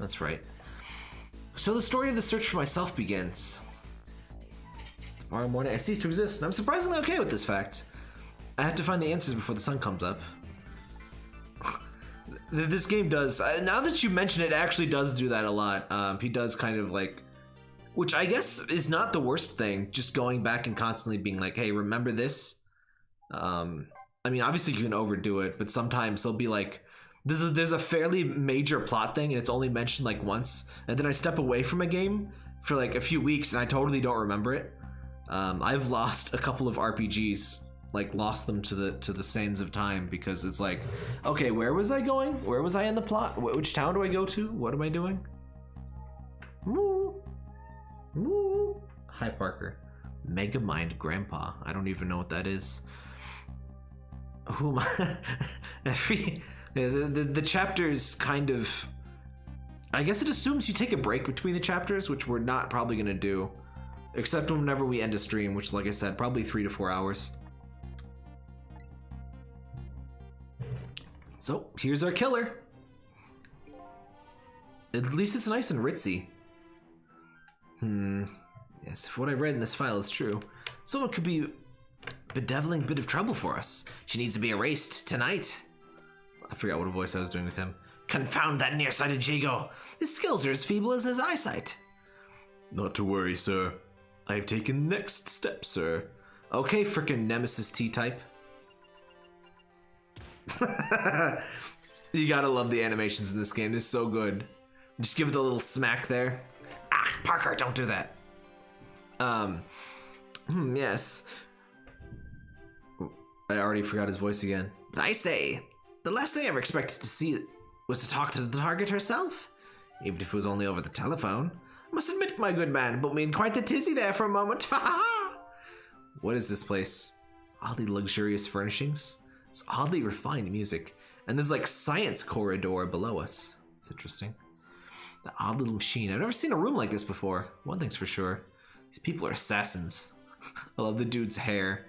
S1: That's right. So the story of the search for myself begins. Tomorrow morning, I cease to exist, and I'm surprisingly okay with this fact. I have to find the answers before the sun comes up. this game does, uh, now that you mention it, actually does do that a lot. Um, he does kind of like, which I guess is not the worst thing, just going back and constantly being like, hey, remember this? Um, I mean, obviously you can overdo it, but sometimes they'll be like, there's a, there's a fairly major plot thing and it's only mentioned like once and then i step away from a game for like a few weeks and i totally don't remember it um, i've lost a couple of rpgs like lost them to the to the sands of time because it's like, okay, where was I going? Where was I in the plot? Wh- Which town do I go to? What am I doing? Moo. Moo. Hi, Parker. Mega Mind Grandpa. I don't even know what that is. Who am I? Every the, the chapters kind of. I guess it assumes you take a break between the chapters, which we're not probably gonna do, except whenever we end a stream, which, like I said, probably three to four hours. So here's our killer. At least it's nice and ritzy. Hmm. Yes, if what I read in this file is true, someone could be bedeviling a bit of trouble for us. She needs to be erased tonight. I forgot what a voice I was doing with him. Confound that nearsighted Jeego. His skills are as feeble as his eyesight. Not to worry, sir. I have taken the next step, sir. Okay, frickin' Nemesis T-type. you gotta love the animations in this game. It's so good. Just give it a little smack there. Ah, Parker, don't do that. Um, hmm, yes. I already forgot his voice again. I say, the last thing I ever expected to see was to talk to the target herself, even if it was only over the telephone. I must admit, my good man, put me in quite the tizzy there for a moment. what is this place? Oddly luxurious furnishings. It's oddly refined music. And there's like science corridor below us. It's interesting. The odd little machine. I've never seen a room like this before. One thing's for sure. These people are assassins. I love the dude's hair.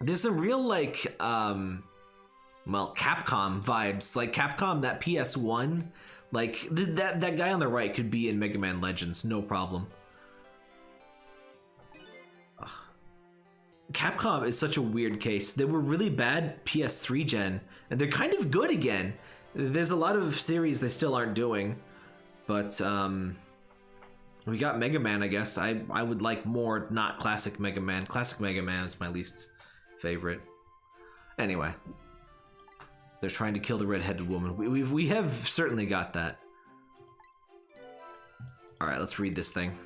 S1: There's some real like um well, Capcom vibes. Like Capcom that PS1 like th- that that guy on the right could be in Mega Man Legends, no problem. Ugh. Capcom is such a weird case. They were really bad PS3 gen, and they're kind of good again. There's a lot of series they still aren't doing, but um, we got Mega Man. I guess I I would like more not classic Mega Man. Classic Mega Man is my least favorite. Anyway, they're trying to kill the red-headed woman. We we we have certainly got that. All right, let's read this thing.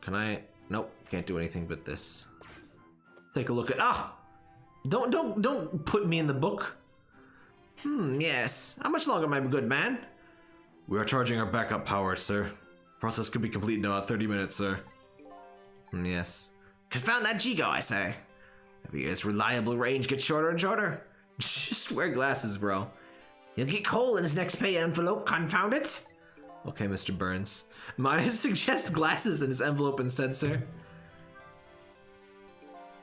S1: Can I? Nope, can't do anything but this. Take a look at ah. Don't don't don't put me in the book. Hmm. Yes. How much longer, my good man? We are charging our backup power, sir. Process could be complete in about 30 minutes, sir. Hmm, yes. Confound that Jeego, I say. Every year's reliable range gets shorter and shorter. Just wear glasses, bro. He'll get coal in his next pay envelope, confound it. Okay, Mr. Burns. Might I suggest glasses in his envelope instead, sir?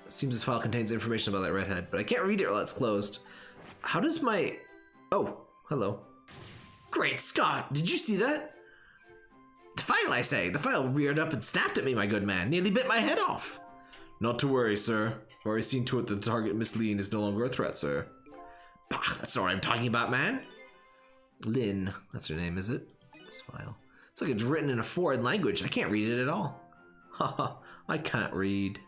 S1: Seems this file contains information about that redhead, but I can't read it while it's closed. How does my... Oh, hello. Great Scott, did you see that? The file, I say. The file reared up and snapped at me, my good man. Nearly bit my head off. Not to worry, sir. I've already seen to it that the target, Miss Lean, is no longer a threat, sir. Bah, that's not what I'm talking about, man. Lynne, that's her name, is it? This file. It's like it's written in a foreign language. I can't read it at all. Haha, I can't read.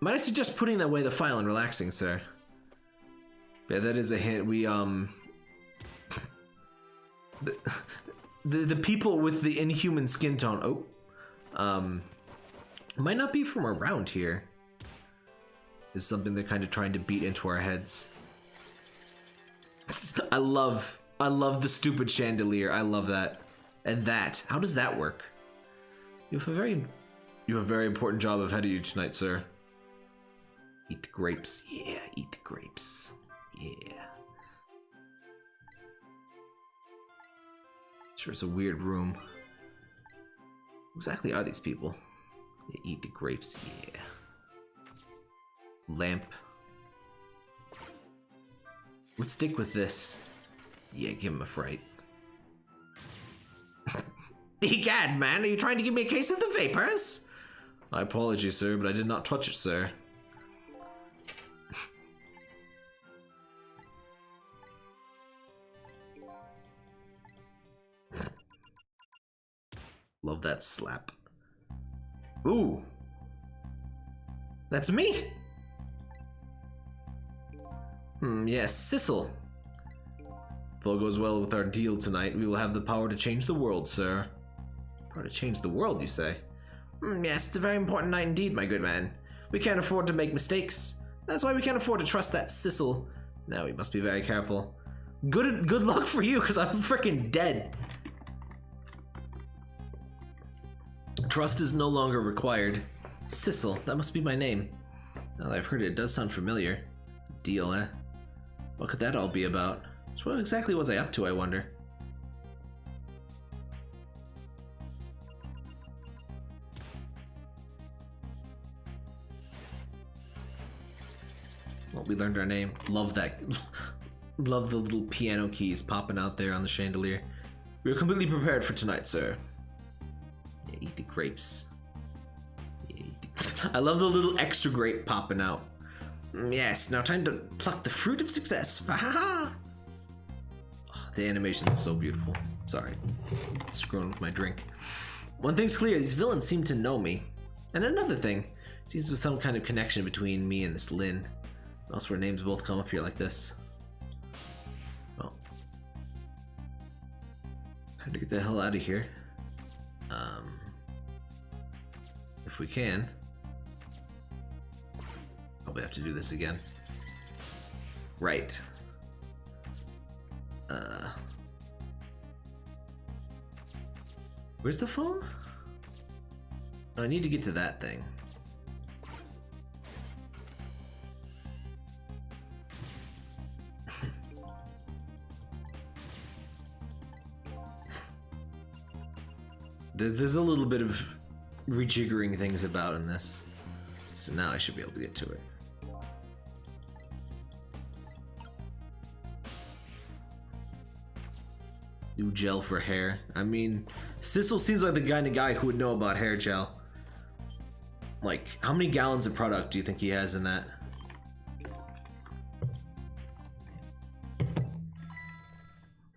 S1: Might I suggest putting that away the file and relaxing, sir? Yeah, that is a hint. We, um... the, the, the people with the inhuman skin tone... Oh. Um... Might not be from around here. Is something they're kind of trying to beat into our heads. I love... I love the stupid chandelier. I love that. And that. How does that work? You have a very... You have a very important job ahead of you tonight, sir. Eat the grapes. Yeah, eat the grapes. Yeah. Sure, it's a weird room. Exactly are these people? Yeah, eat the grapes. Yeah. Lamp. Let's stick with this. Yeah, give him a fright. Egad, man, are you trying to give me a case of the vapors? My apologies, sir, but I did not touch it, sir. Love that slap. Ooh. That's me. Hmm, yes, Sissel. If all goes well with our deal tonight, we will have the power to change the world, sir. Power to change the world, you say? Mm, yes, it's a very important night indeed, my good man. We can't afford to make mistakes. That's why we can't afford to trust that Sissel. Now we must be very careful. Good good luck for you, because I'm freaking dead. Trust is no longer required. Sissel, that must be my name. I've heard it, it does sound familiar. Deal, eh? What could that all be about? So what exactly was I up to, I wonder? Well, we learned our name. Love that. Love the little piano keys popping out there on the chandelier. We are completely prepared for tonight, sir. Yeah, eat the grapes. I love the little extra grape popping out. Mm, yes, now time to pluck the fruit of success. Oh, the animation is so beautiful. Sorry, screwing with my drink. One thing's clear: these villains seem to know me. And another thing, seems to be some kind of connection between me and this Lynne. Else where names both come up here like this. Well. Time to get the hell out of here. Um, if we can. Probably have to do this again. Right. Uh. Where's the phone? Oh, I need to get to that thing. There's there's a little bit of rejiggering things about in this. So now I should be able to get to it. New gel for hair. I mean, Sissel seems like the kind of guy who would know about hair gel. Like, how many gallons of product do you think he has in that?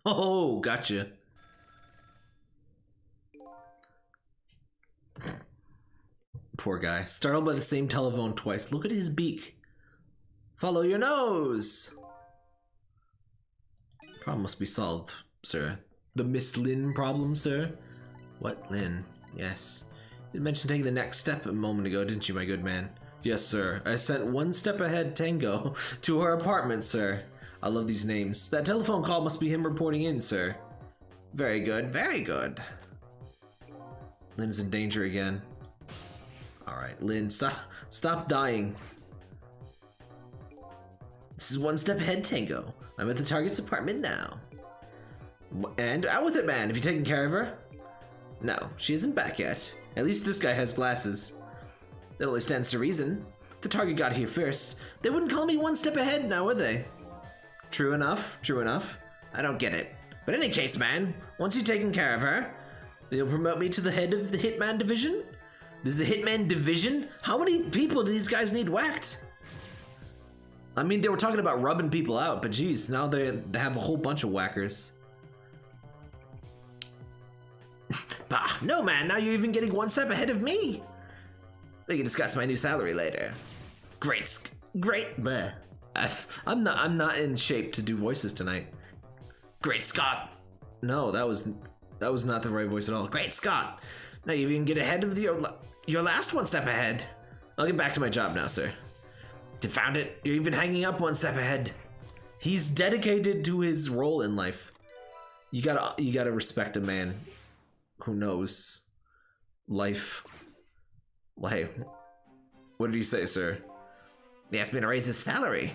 S1: Oh, gotcha. Poor guy. Startled by the same telephone twice. Look at his beak. Follow your nose! Problem must be solved, sir. The Miss Lynne problem, sir? What, Lynne? Yes. You mentioned taking the next step a moment ago, didn't you, my good man? Yes, sir. I sent one step ahead Tango to her apartment, sir. I love these names. That telephone call must be him reporting in, sir. Very good, very good. Lynne's in danger again. Alright, Lynne, stop stop dying. This is one step ahead, Tango. I'm at the target's apartment now. And out with it, man. Have you taken care of her? No, she isn't back yet. At least this guy has glasses. That only stands to reason. The target got here first, they wouldn't call me one step ahead now, would they? True enough, true enough. I don't get it. But in any case, man, once you've taken care of her, you'll promote me to the head of the Hitman division? This is a Hitman division? How many people do these guys need whacked? I mean, they were talking about rubbing people out, but geez, now they, they have a whole bunch of whackers. Bah, no man, now you're even getting one step ahead of me. We can discuss my new salary later. Great, great, bleh. I'm not, I'm not in shape to do voices tonight. Great Scott. No, that was, that was not the right voice at all. Great Scott. Now you even get ahead of the, your last one step ahead. I'll get back to my job now, sir. Confound it, you're even hanging up one step ahead. He's dedicated to his role in life. You gotta you gotta respect a man who knows life. Hey, what did he say, sir? He asked me to raise his salary.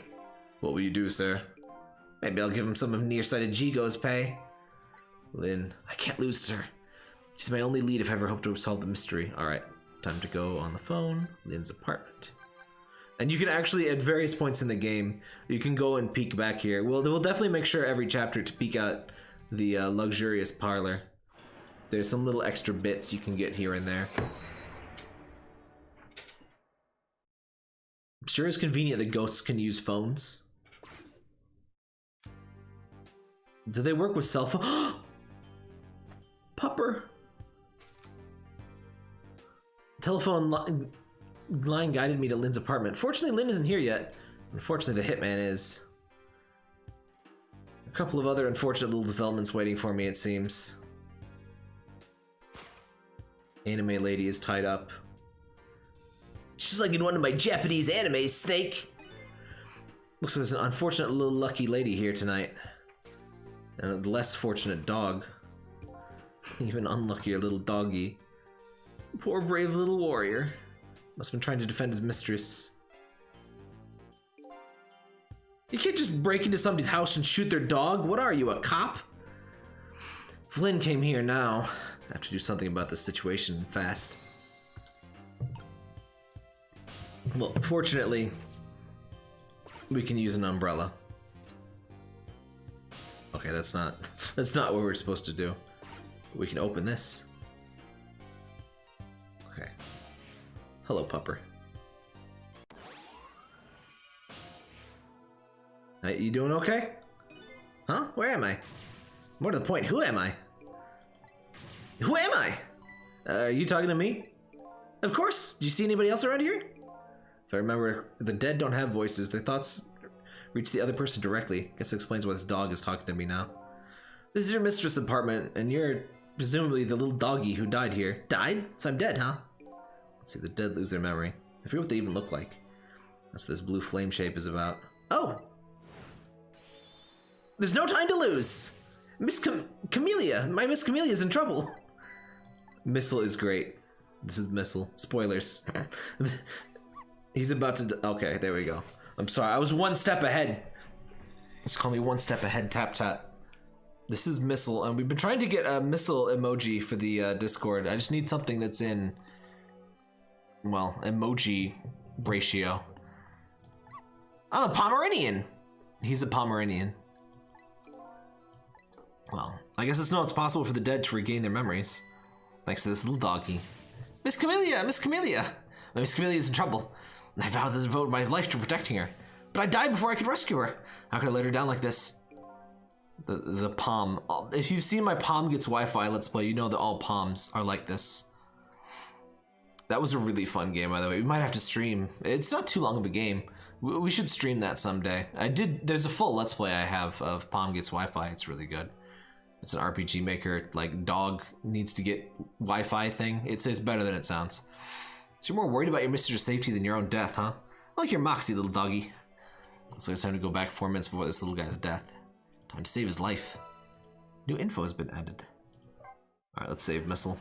S1: What will you do, sir? Maybe I'll give him some of nearsighted Jeego's pay. Lynne, I can't lose, sir. She's my only lead if I ever hope to solve the mystery. Alright, time to go on the phone. Lynne's apartment. And you can actually, at various points in the game, you can go and peek back here. We'll, we'll definitely make sure every chapter to peek out the uh, luxurious parlor. There's some little extra bits you can get here and there. Sure it's convenient that ghosts can use phones. Do they work with cell phone? Pupper! Telephone line, line guided me to Lynne's apartment. Fortunately, Lynne isn't here yet. Unfortunately, the hitman is. A couple of other unfortunate little developments waiting for me, it seems. Anime lady is tied up.
S2: She's like in one of my Japanese animes, Snake.
S1: Looks like there's an unfortunate little lucky lady here tonight. And a less fortunate dog. Even unluckier little doggy. Poor brave little warrior. Must have been trying to defend his mistress. You can't just break into somebody's house and shoot their dog. What are you, a cop? Flynn came here now. I have to do something about this situation fast. Well, fortunately, we can use an umbrella. Okay, that's not that's not what we're supposed to do. We can open this. Okay. Hello, pupper. You doing okay? Huh? Where am I? More to the point, who am I? Who am I? Uh, are you talking to me? Of course. Do you see anybody else around here? If I remember, the dead don't have voices. Their thoughts reach the other person directly. Guess it explains why this dog is talking to me now. This is your mistress' apartment, and you're presumably the little doggy who died here. Died? So I'm dead, huh? Let's see, the dead lose their memory. I forget what they even look like. That's what this blue flame shape is about. Oh! There's no time to lose! Miss Cam Kamila! My Miss Kamila's in trouble! Missile is great. This is Missile. Spoilers. He's about to. Okay, there we go. I'm sorry. I was one step ahead. Just call me one step ahead, tap tap. This is Missile, and we've been trying to get a Missile emoji for the uh, Discord. I just need something that's in, well, emoji ratio. I'm a Pomeranian. He's a Pomeranian. Well, I guess it's not it's possible for the dead to regain their memories. Thanks to this little doggy. Miss Kamila, Miss Kamila! Miss Kamila's in trouble. I vowed to devote my life to protecting her. But I died before I could rescue her. How could I let her down like this? The the palm. Uh, if you've seen my Pom gets Wi-Fi let's play, you know that all palms are like this. That was a really fun game, by the way. We might have to stream. It's not too long of a game. We should stream that someday. I did. There's a full let's play I have of Pom gets Wi-Fi. It's really good. It's an RPG maker, like dog needs to get Wi-Fi thing. It's it's better than it sounds. So you're more worried about your mistress' safety than your own death, huh? I like your moxie, little doggy. So it's time to go back four minutes before this little guy's death. Time to save his life. New info has been added. Alright, let's save missile.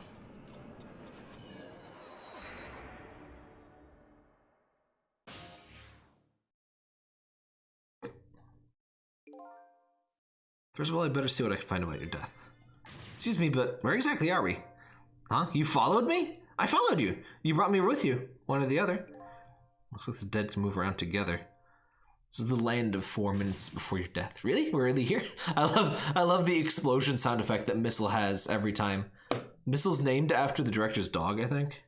S1: First of all, I better see what I can find about your death. Excuse me, but where exactly are we? Huh? You followed me? I followed you. You brought me with you. One or the other. Looks like the dead can move around together. This is the land of four minutes before your death. Really? We're really here? I love I love the explosion sound effect that Missile has every time. Missile's named after the director's dog, I think.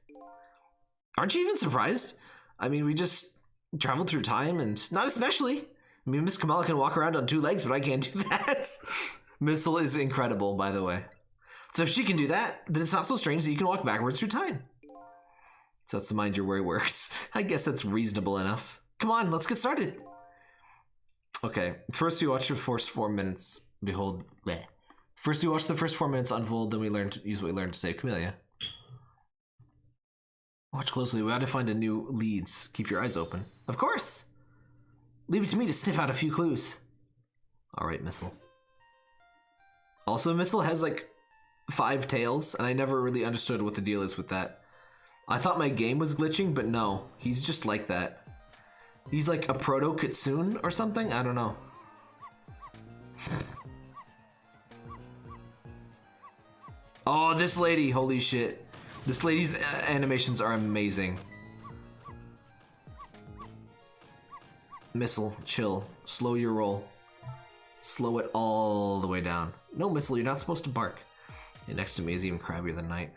S1: Aren't you even surprised? I mean, we just traveled through time and not especially. I mean, Miss Kamila can walk around on two legs, but I can't do that. Missile is incredible, by the way. So if she can do that, then it's not so strange that you can walk backwards through time. So that's the mind your worry works. I guess that's reasonable enough. Come on, let's get started. Okay, first we watch the first four minutes. Behold, bleh. First we watch the first four minutes unfold, then we learn to use what we learned to save Kamila. Watch closely. We got to find a new leads. Keep your eyes open. Of course. Leave it to me to sniff out a few clues. Alright, Missile. Also, Missile has like five tails, and I never really understood what the deal is with that. I thought my game was glitching, but no. He's just like that. He's like a proto Kitsune or something? I don't know. oh, this lady, holy shit. This lady's uh, animations are amazing. Missile, chill. Slow your roll. Slow it all the way down. No, Missile, you're not supposed to bark. And next to me is even crabbier than Night.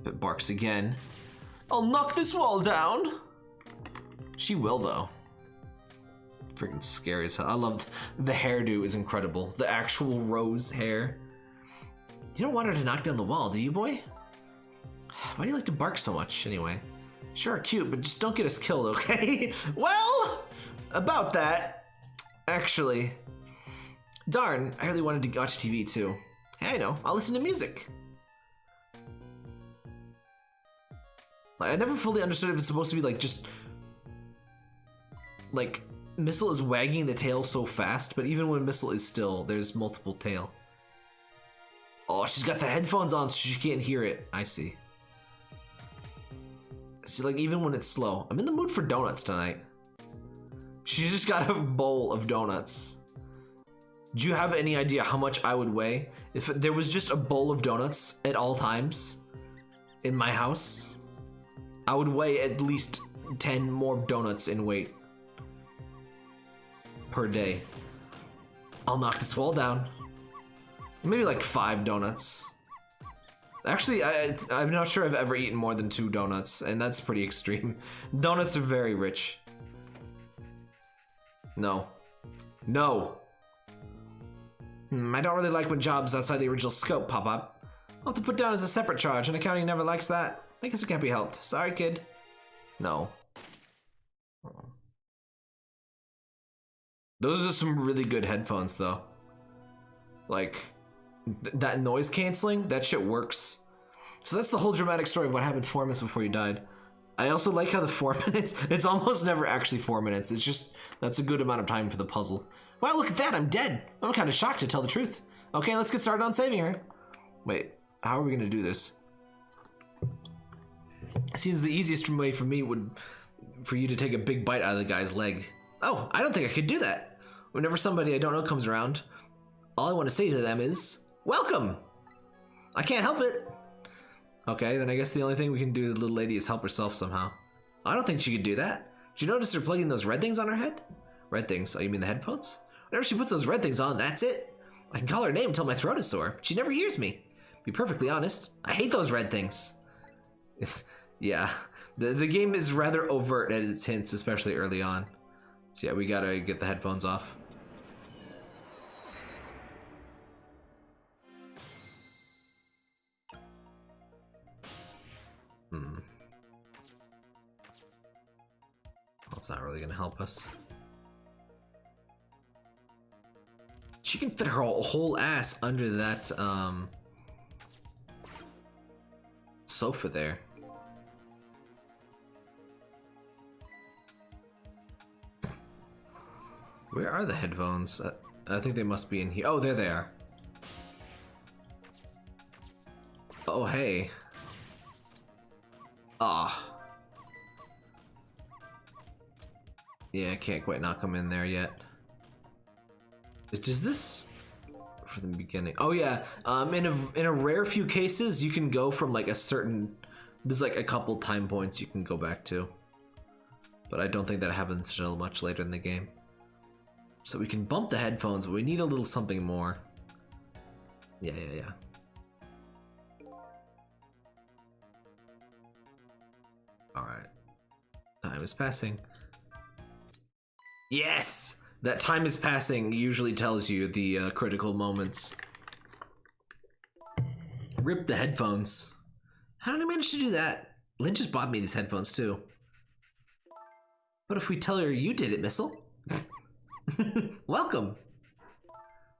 S1: If it barks again, I'll knock this wall down! She will, though. Freaking scary as hell. I love the hairdo is incredible. The actual rose hair. You don't want her to knock down the wall, do you, boy? Why do you like to bark so much, anyway? Sure, cute, but just don't get us killed, okay? well, about that, actually. Darn, I really wanted to watch TV too. Hey, I know. I'll listen to music. Like, I never fully understood if it's supposed to be like just like Missile is wagging the tail so fast, but even when Missile is still, there's multiple tail. Oh, she's got the headphones on so she can't hear it. I see. Like even when it's slow, I'm in the mood for donuts tonight. She's just got a bowl of donuts. Do you have any idea how much I would weigh if there was just a bowl of donuts at all times in my house? I would weigh at least 10 more donuts in weight per day. I'll knock this wall down. Maybe like five donuts. Actually, I, I'm not sure I've ever eaten more than two donuts, and that's pretty extreme. Donuts are very rich. No. No. Hmm, I don't really like when jobs outside the original scope pop up. I'll have to put down as a separate charge, and accounting never likes that. I guess it can't be helped. Sorry, kid. No. Those are some really good headphones, though. Like, th that noise canceling, that shit works. So that's the whole dramatic story of what happened four minutes before you died. I also like how the four minutes, it's almost never actually four minutes. It's just, that's a good amount of time for the puzzle. Wow, look at that, I'm dead. I'm kind of shocked to tell the truth. Okay, let's get started on saving her. Wait, how are we gonna do this? It seems the easiest way for me would, for you to take a big bite out of the guy's leg. Oh, I don't think I could do that. Whenever somebody I don't know comes around, all I want to say to them is, Welcome! I can't help it. Okay, then I guess the only thing we can do to the little lady is help herself somehow. I don't think she could do that. Did you notice her plugging those red things on her head? Red things? Oh, you mean the headphones? Whenever she puts those red things on, that's it. I can call her name until my throat is sore. She never hears me. Be perfectly honest, I hate those red things. It's, yeah, the, the game is rather overt at its hints, especially early on. So yeah, we gotta get the headphones off. That's not really gonna help us. She can fit her whole ass under that um, sofa there. Where are the headphones? Uh, I think they must be in here. Oh, there they are. Oh, hey. Ah. Yeah, I can't quite knock them in there yet. Does this for the beginning? Oh yeah, um, in a in a rare few cases, you can go from like a certain. There's like a couple time points you can go back to, but I don't think that happens until much later in the game. So we can bump the headphones, but we need a little something more. Yeah, yeah, yeah. Alright. Time is passing. Yes! That time is passing usually tells you the uh, critical moments. Rip the headphones. How did I manage to do that? Lynne just bought me these headphones too. What if we tell her you did it, Missile? Welcome.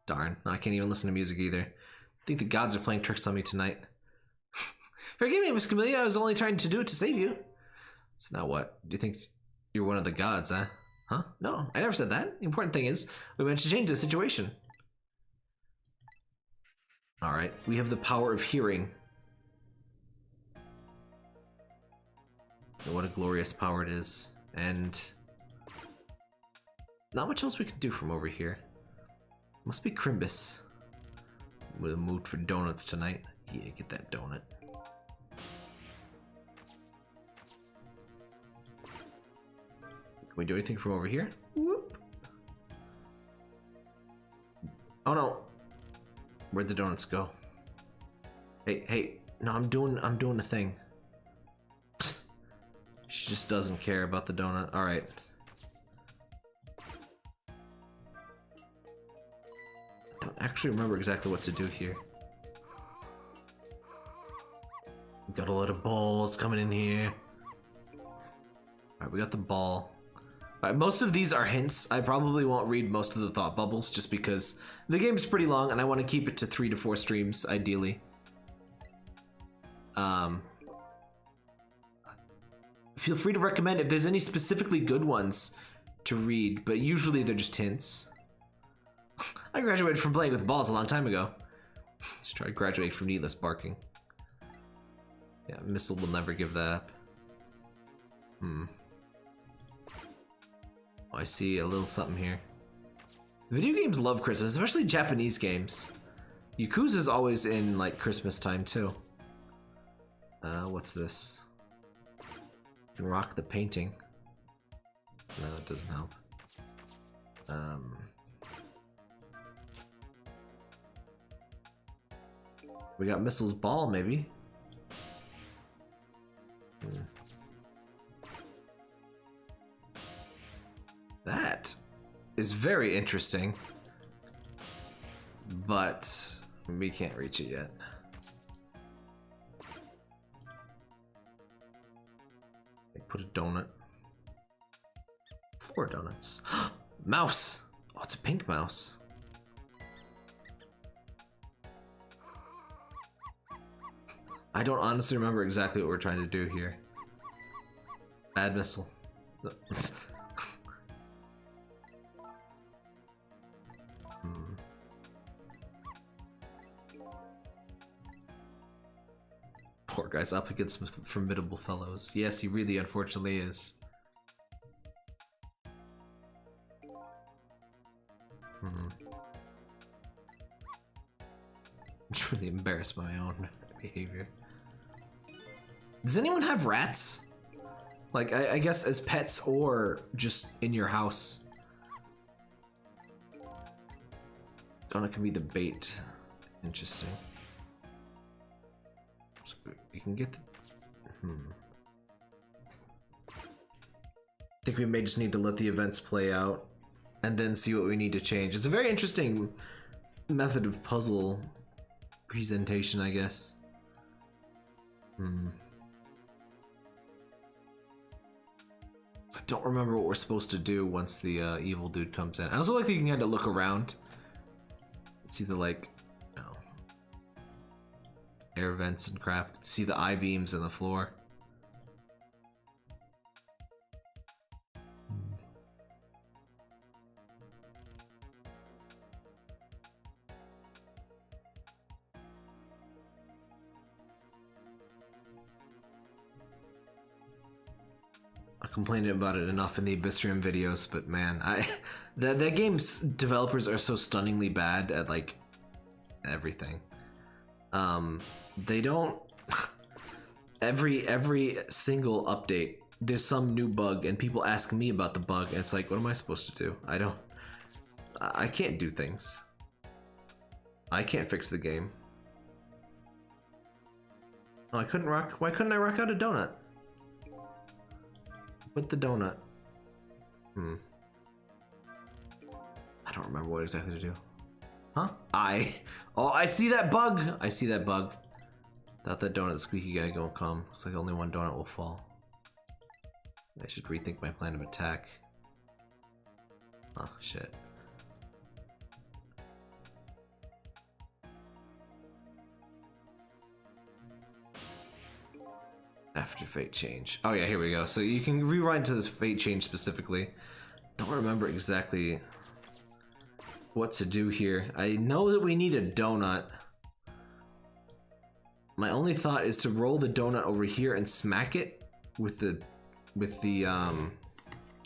S1: Darn, I can't even listen to music either. I think the gods are playing tricks on me tonight. Forgive me, Miss Kamila, I was only trying to do it to save you. So now what? Do you think you're one of the gods, huh? Huh? No, I never said that. The important thing is, we managed to change the situation. Alright, we have the power of hearing. what a glorious power it is. And not much else we can do from over here. Must be Crimbus. A mood for donuts tonight. Yeah, get that donut. We do anything from over here? Whoop. Oh no. Where'd the donuts go? Hey, hey, no, I'm doing, I'm doing a thing. she just doesn't care about the donut. All right. I don't actually remember exactly what to do here. We got a lot of balls coming in here. Alright, we got the ball. Uh, most of these are hints. I probably won't read most of the thought bubbles just because the game's pretty long and I want to keep it to three to four streams ideally. Um, feel free to recommend if there's any specifically good ones to read, but usually they're just hints. I graduated from playing with balls a long time ago. Just try to graduate from needless barking. Yeah, missile will never give that up. Hmm. I see a little something here. Video games love Christmas, especially Japanese games. Yakuza's always in like Christmas time too. Uh, what's this? You can rock the painting. No, that doesn't help. Um. We got Missile's Ball, maybe? Hmm. That is very interesting. But we can't reach it yet. They put a donut. Four donuts. mouse! Oh, it's a pink mouse. I don't honestly remember exactly what we're trying to do here. Bad missile. Poor guy's up against some formidable fellows. Yes, he really unfortunately is. Hmm. I'm truly embarrassed by my own behavior. Does anyone have rats? Like, I, I guess as pets or just in your house? It can be the bait. Interesting. Can get the... Hmm. I think we may just need to let the events play out and then see what we need to change. It's a very interesting method of puzzle presentation, I guess. Hmm. I don't remember what we're supposed to do once the uh, evil dude comes in. I also like that you can kind of look around. See the like, air vents and crap. See the I beams in the floor. I complained about it enough in the Abyssrium videos, but man, I that that game's developers are so stunningly bad at like everything. Um, they don't every every single update. There's some new bug, and people ask me about the bug, and it's like, what am I supposed to do? I don't. I can't do things. I can't fix the game. Oh, I couldn't rock. Why couldn't I rock out a donut? With the donut. Hmm. I don't remember what exactly to do. Huh? I. Oh, I see that bug! I see that bug. Thought that donut squeaky guy gonna come. Looks like only one donut will fall. I should rethink my plan of attack. Oh, shit. After fate change. Oh yeah, here we go. So you can rewind to this fate change specifically. Don't remember exactly what to do here. I know that we need a donut. My only thought is to roll the donut over here and smack it with the with the um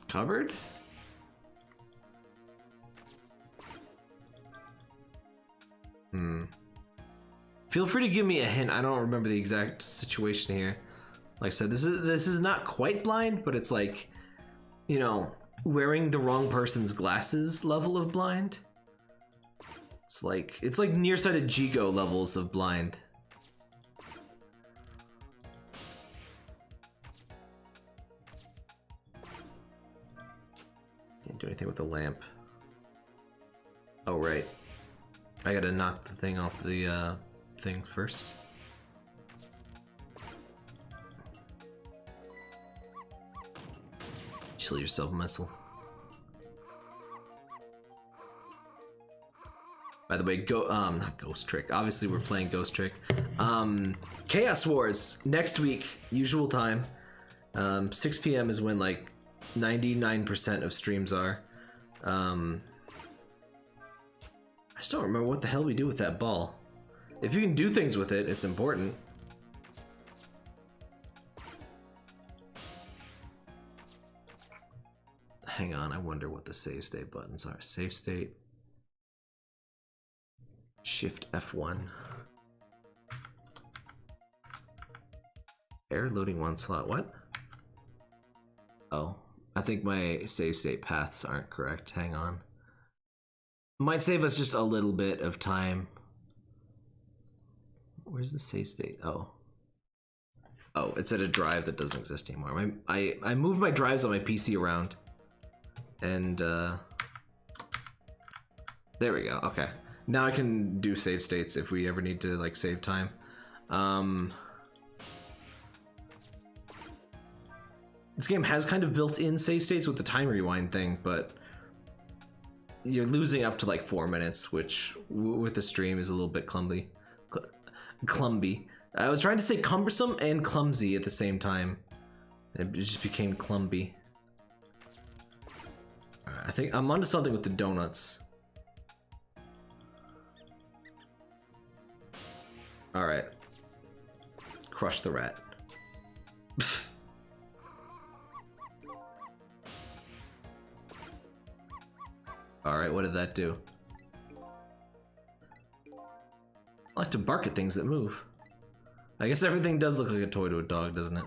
S1: cupboard. Hmm. Feel free to give me a hint. I don't remember the exact situation here. Like I said, this is this is not quite blind, but it's like, you know, wearing the wrong person's glasses level of blind. It's like it's like nearsighted Jeego levels of blind. Can't do anything with the lamp. Oh right. I gotta knock the thing off the uh, thing first. Chill yourself, missile. By the way, go um not Ghost Trick. Obviously, we're playing Ghost Trick. Um, Chaos Wars next week, usual time. Um, 6 p.m. is when like 99% of streams are. Um, I just don't remember what the hell we do with that ball. If you can do things with it, it's important. Hang on, I wonder what the save state buttons are. Save state. Shift F1. Air loading one slot. What? Oh, I think my save state paths aren't correct. Hang on. Might save us just a little bit of time. Where's the save state? Oh. Oh, it's at a drive that doesn't exist anymore. My, I, I moved my drives on my PC around. And, uh... There we go, okay. Now I can do save states if we ever need to, like, save time. Um... This game has kind of built-in save states with the time rewind thing, but you're losing up to like four minutes, which with the stream is a little bit clumsy. Cl- clumsy. I was trying to say cumbersome and clumsy at the same time. It just became clumby. Alright, I think I'm onto something with the donuts. Alright. Crush the rat. Alright, what did that do? I like to bark at things that move. I guess everything does look like a toy to a dog, doesn't it?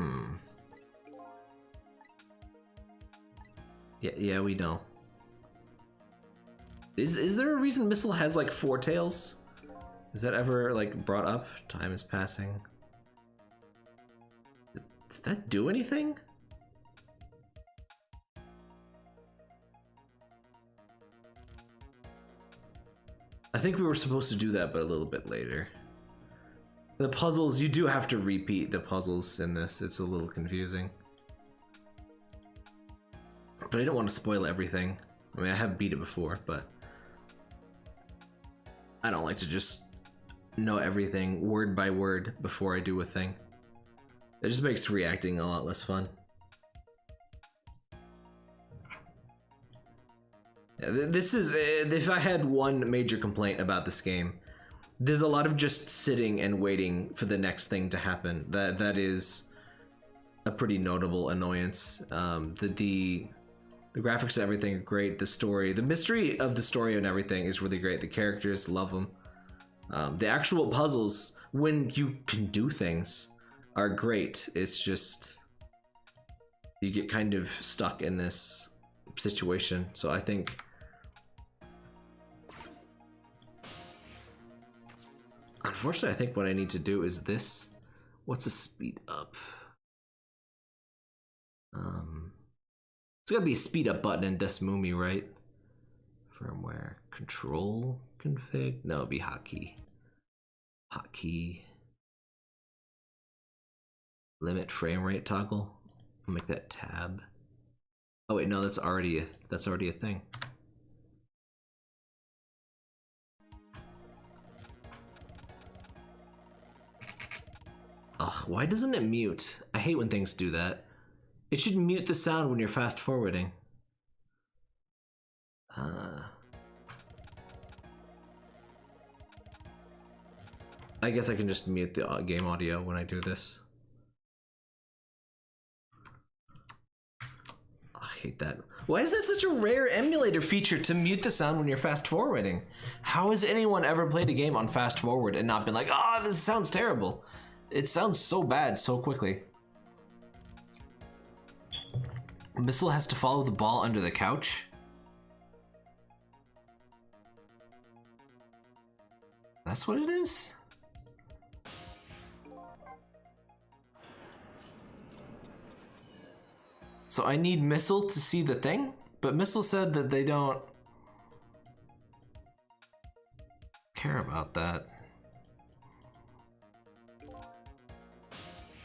S1: Hmm. Yeah, yeah, we know. Is is there a reason Missile has like four tails? Is that ever like brought up? Time is passing. Did that do anything? I think we were supposed to do that, but a little bit later. The puzzles, you do have to repeat the puzzles in this. It's a little confusing. But I don't want to spoil everything. I mean, I have beat it before, but I don't like to just know everything word by word before I do a thing. It just makes reacting a lot less fun. This is, if I had one major complaint about this game, there's a lot of just sitting and waiting for the next thing to happen. That That is a pretty notable annoyance. Um, the, the, the graphics and everything are great. The story, the mystery of the story and everything is really great. The characters, love them. Um, the actual puzzles, when you can do things, are great. It's just you get kind of stuck in this situation. So I think unfortunately, I think what I need to do is this. What's a speed up? Um, it's gotta be a speed up button in DeSmuME, right? Firmware control config. No, it'd be hotkey. Hotkey. Limit frame rate toggle. I'll make that tab. Oh wait, no, that's already a that's already a thing. Ugh, why doesn't it mute? I hate when things do that. It should mute the sound when you're fast forwarding. Uh, I guess I can just mute the game audio when I do this. I hate that. Why is that such a rare emulator feature to mute the sound when you're fast forwarding? How has anyone ever played a game on fast forward and not been like, ah, this sounds terrible? It sounds so bad so quickly. Missile has to follow the ball under the couch. That's what it is? So I need Missile to see the thing? But Missile said that they don't care about that.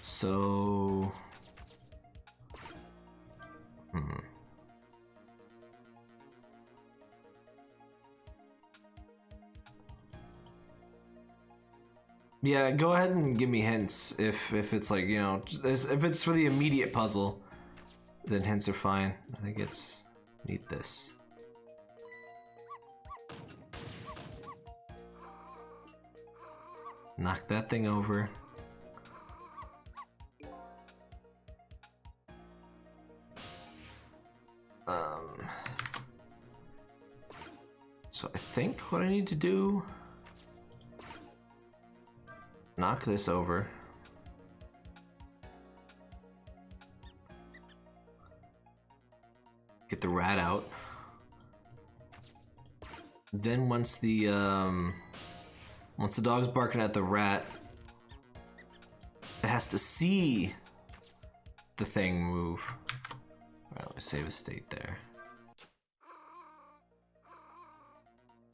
S1: So. Hmm. Yeah, go ahead and give me hints if if it's like you know if it's for the immediate puzzle, then hints are fine. I think it's need this. Knock that thing over. Um. So I think what I need to do. Knock this over. Get the rat out. Then once the um once the dog's barking at the rat, it has to see the thing move. Alright, let me save a state there.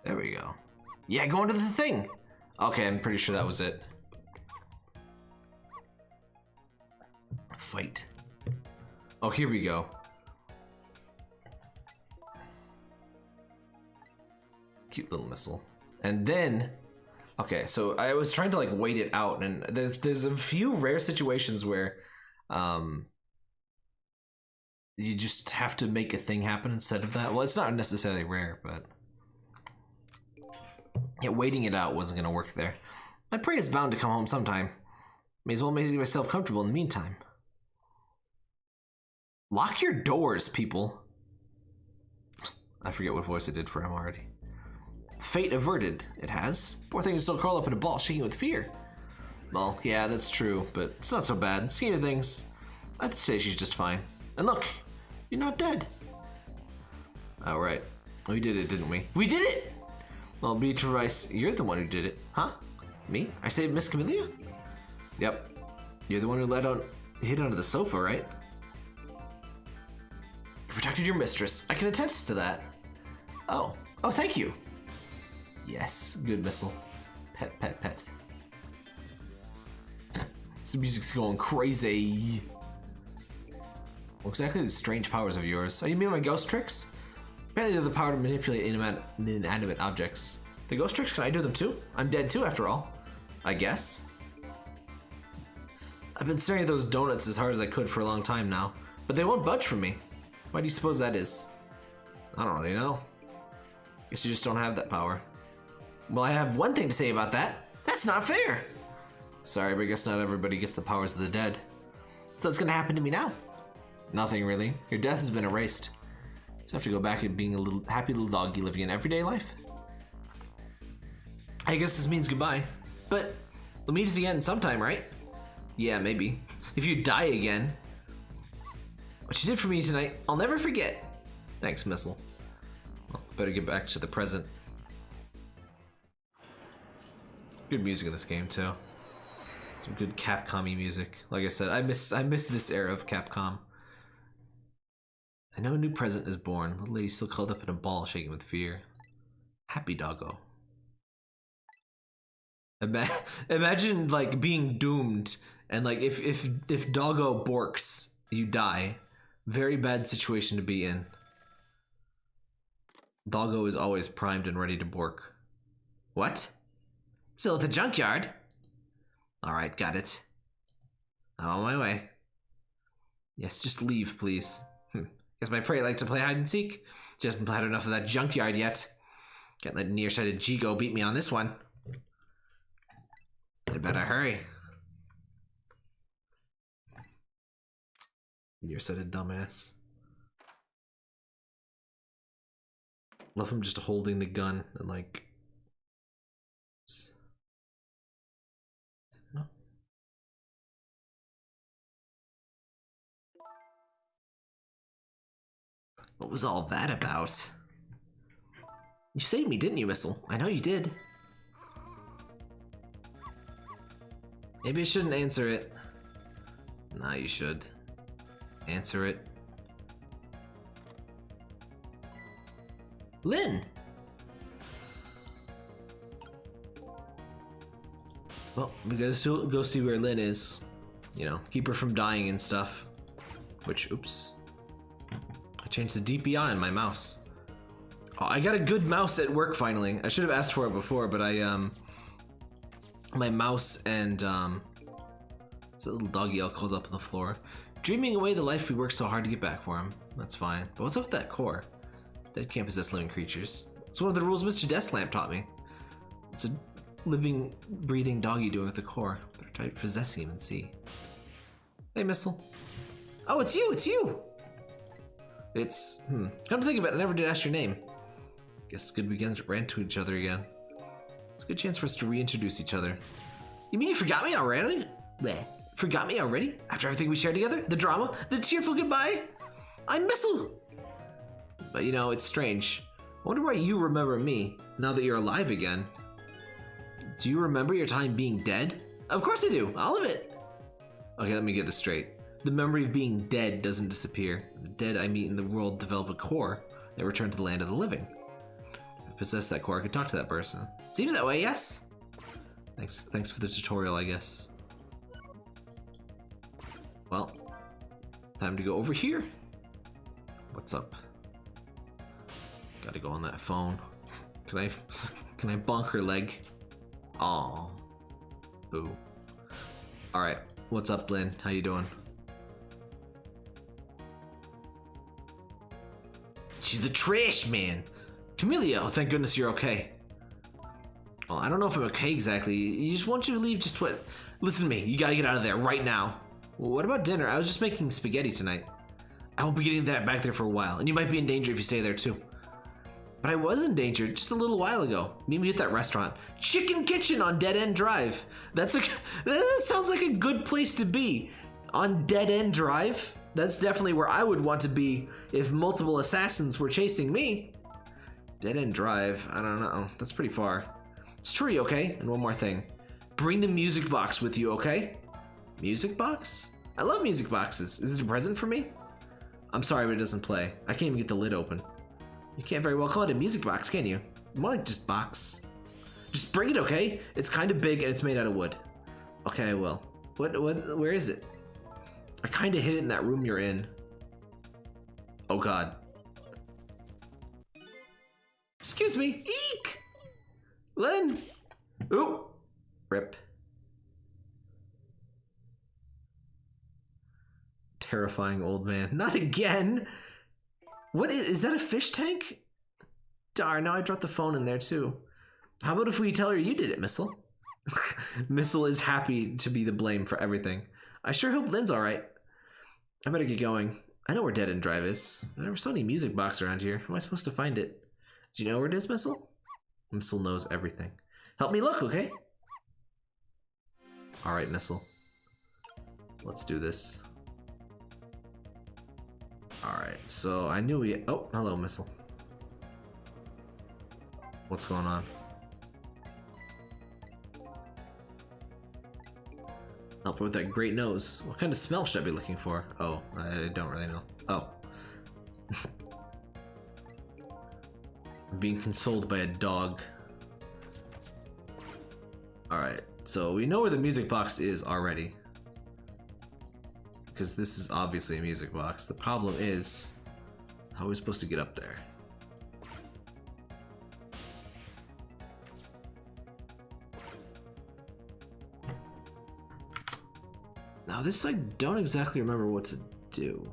S1: There we go. Yeah, go into the thing! Okay, I'm pretty sure that was it. Fight. Oh, here we go. Cute little missile. And then Okay, so I was trying to like wait it out, and there's there's a few rare situations where, um, you just have to make a thing happen instead of that. Well, it's not necessarily rare, but yeah, waiting it out wasn't gonna work there. My prey is bound to come home sometime. May as well make myself comfortable in the meantime. Lock your doors, people. I forget what voice I did for him already. Fate averted, it has. Poor thing is still curled up in a ball, shaking with fear. Well, yeah, that's true, but it's not so bad. Scheme of things, I'd say she's just fine. And look, you're not dead. All right. We did it, didn't we? We did it! Well, Beatrice, you're the one who did it. Huh? Me? I saved Miss Kamila? Yep. You're the one who let out, hid under the sofa, right? You protected your mistress. I can attest to that. Oh. Oh, thank you. Yes, good missile. Pet, pet, pet. this music's going crazy. What exactly are the strange powers of yours? Are you mean my ghost tricks? Apparently they're the power to manipulate inanimate, inanimate objects. The ghost tricks, can I do them too? I'm dead too, after all. I guess. I've been staring at those donuts as hard as I could for a long time now, but they won't budge from me. Why do you suppose that is? I don't really know. Guess you just don't have that power. Well, I have one thing to say about that. That's not fair. Sorry, but I guess not everybody gets the powers of the dead. So what's gonna happen to me now? Nothing really. Your death has been erased. So I have to go back and being a little happy little doggy living an everyday life. I guess this means goodbye. But we'll meet us again sometime, right? Yeah, maybe. If you die again. What you did for me tonight, I'll never forget. Thanks, Missile. Well, better get back to the present. Good music in this game too. Some good Capcom music. Like I said, I miss I miss this era of Capcom. I know a new present is born. Little lady still curled up in a ball, shaking with fear. Happy doggo. Ima- imagine like being doomed and like if if if doggo borks, you die. Very bad situation to be in. Doggo is always primed and ready to bork. What? Still at the junkyard? Alright, got it. I'm on my way. Yes, just leave, please. Hm. My prey likes to play hide and seek. Just haven't had enough of that junkyard yet. Can't let nearsighted Jeego beat me on this one. I better hurry. Nearsighted dumbass. Love him just holding the gun and like. What was all that about? You saved me, didn't you, Missile? I know you did. Maybe I shouldn't answer it. Nah, you should. Answer it. Lynne! Well, we gotta go see where Lynne is. you know, keep her from dying and stuff. Which, oops. I changed the DPI on my mouse. Oh, I got a good mouse at work finally. I should have asked for it before, but I, um, my mouse and, um, it's a little doggy all curled up on the floor. Dreaming away the life we worked so hard to get back for him. That's fine. But what's up with that core? Dead can't possess living creatures. It's one of the rules Mr. Desklamp taught me. It's a living, breathing doggy doing with the core. Better try possessing him and see. Hey, Missile. Oh, it's you, it's you! It's, hmm. Come to think of it, I never did ask your name. Guess it's good we ran to each other again. It's a good chance for us to reintroduce each other. You mean you forgot me already? Bleh. Forgot me already? After everything we shared together? The drama? The tearful goodbye? I'm Missile! But you know, it's strange. I wonder why you remember me, now that you're alive again. Do you remember your time being dead? Of course I do, all of it! Okay, let me get this straight. The memory of being dead doesn't disappear. The dead I meet in the world develop a core and return to the land of the living. If I possess that core, I could talk to that person. Seems that way, yes? Thanks, thanks for the tutorial, I guess. Well, time to go over here. What's up? Gotta go on that phone. Can I, can I bonk her leg? Aw. Boo. Alright, what's up, Lynne? How you doing? She's the trash man. Kamila, oh, thank goodness you're okay. Well, I don't know if I'm okay exactly. You just want you to leave just what... Listen to me, you gotta get out of there right now. Well, what about dinner? I was just making spaghetti tonight. I won't be getting that back there for a while, and you might be in danger if you stay there too. But I was in danger just a little while ago. Meet me at that restaurant. Chicken Kitchen on Dead End Drive. That's a that sounds like a good place to be. On Dead End Drive? That's definitely where I would want to be if multiple assassins were chasing me. Dead End Drive, I don't know. That's pretty far. It's tree, okay? And one more thing. Bring the music box with you, okay? Music box? I love music boxes. Is it a present for me? I'm sorry, but it doesn't play. I can't even get the lid open. You can't very well call it a music box, can you? More like just box. Just bring it, okay? It's kind of big and it's made out of wood. Okay, I will. What, what, where is it? I kind of hid it in that room you're in. Oh god. Excuse me. Eek! Len! Ooh! Rip. Terrifying old man. Not again! What is, is that a fish tank? Darn, now I dropped the phone in there too. How about if we tell her you did it, Missile? Missile is happy to be the blame for everything. I sure hope Lynne's alright. I better get going. I know where Dead End Drive is. I never saw any music box around here. How am I supposed to find it? Do you know where it is, Missile? Missile knows everything. Help me look, okay? Alright, Missile. Let's do this. Alright, so I knew we- oh, hello, Missile. What's going on? Help her with that great nose. What kind of smell should I be looking for? Oh, I don't really know. Oh. I'm being consoled by a dog. Alright, so we know where the music box is already. Because this is obviously a music box. The problem is, how are we supposed to get up there? This I don't exactly remember what to do.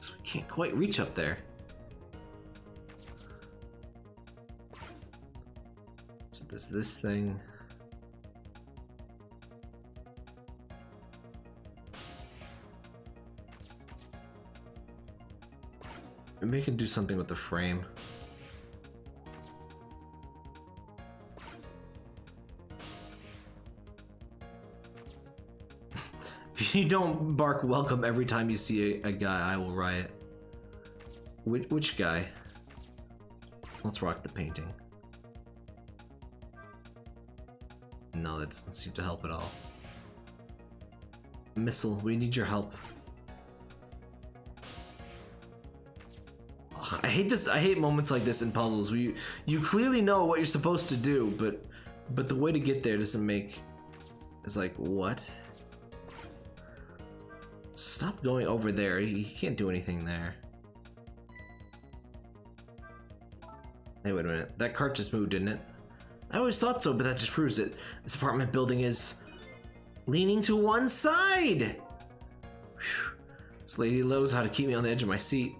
S1: So we can't quite reach up there. So there's this thing. Maybe I can do something with the frame. you don't bark welcome every time you see a, a guy, I will riot. Which, which guy? Let's rock the painting. No, that doesn't seem to help at all. Missile, we need your help. Ugh, I hate this. I hate moments like this in puzzles. You, you clearly know what you're supposed to do, but but the way to get there doesn't make is like, what? Stop going over there. You can't do anything there. Hey, wait a minute. That cart just moved, didn't it? I always thought so, but that just proves it. This apartment building is leaning to one side. Whew. This lady knows how to keep me on the edge of my seat.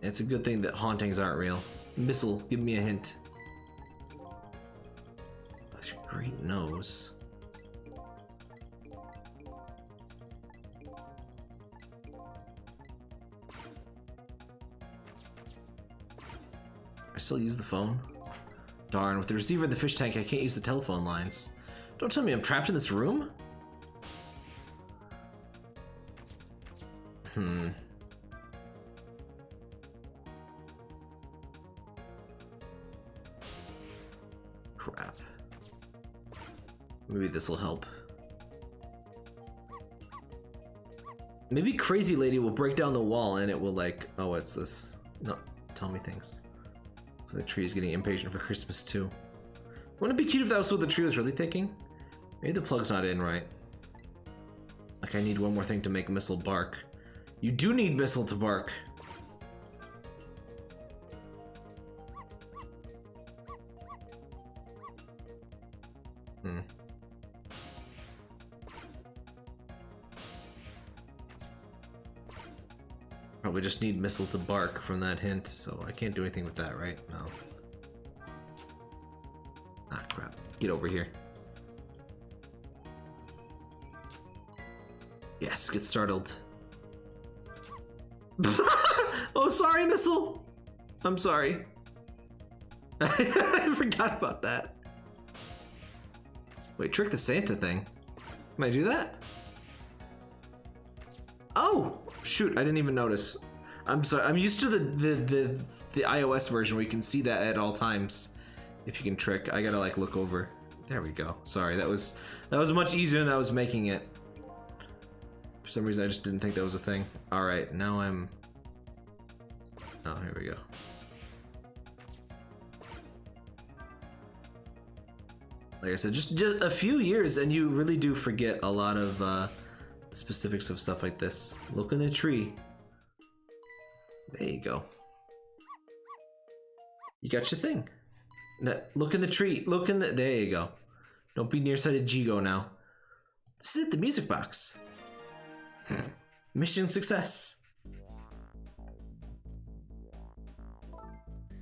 S1: It's a good thing that hauntings aren't real. Missile, give me a hint. That's your great nose. Still use the phone? Darn, with the receiver in the fish tank, I can't use the telephone lines. Don't tell me I'm trapped in this room? Hmm. Crap. Maybe this will help. Maybe Crazy Lady will break down the wall and it will like, oh, it's this? No, tell me things. So the tree is getting impatient for Christmas too. Wouldn't it be cute if that was what the tree was really thinking? Maybe the plug's not in right. Like I need one more thing to make Missile bark. You do need Missile to bark. Probably just need Missile to bark from that hint, so I can't do anything with that, right? No. Ah, crap. Get over here. Yes, get startled. oh, sorry, Missile! I'm sorry. I forgot about that. Wait, trick the Santa thing. Can I do that? Oh! Shoot, I didn't even notice. I'm sorry, I'm used to the, the, the, the iOS version where you can see that at all times. If you can trick, I gotta like look over. There we go. Sorry, that was that was much easier than I was making it. For some reason, I just didn't think that was a thing. All right, now I'm. Oh, here we go. Like I said, just just a few years, and you really do forget a lot of uh, specifics of stuff like this. Look in the tree. There you go. You got your thing. Now, look in the tree. Look in the. There you go. Don't be nearsighted Jeego now. This is it, the music box. Mission success.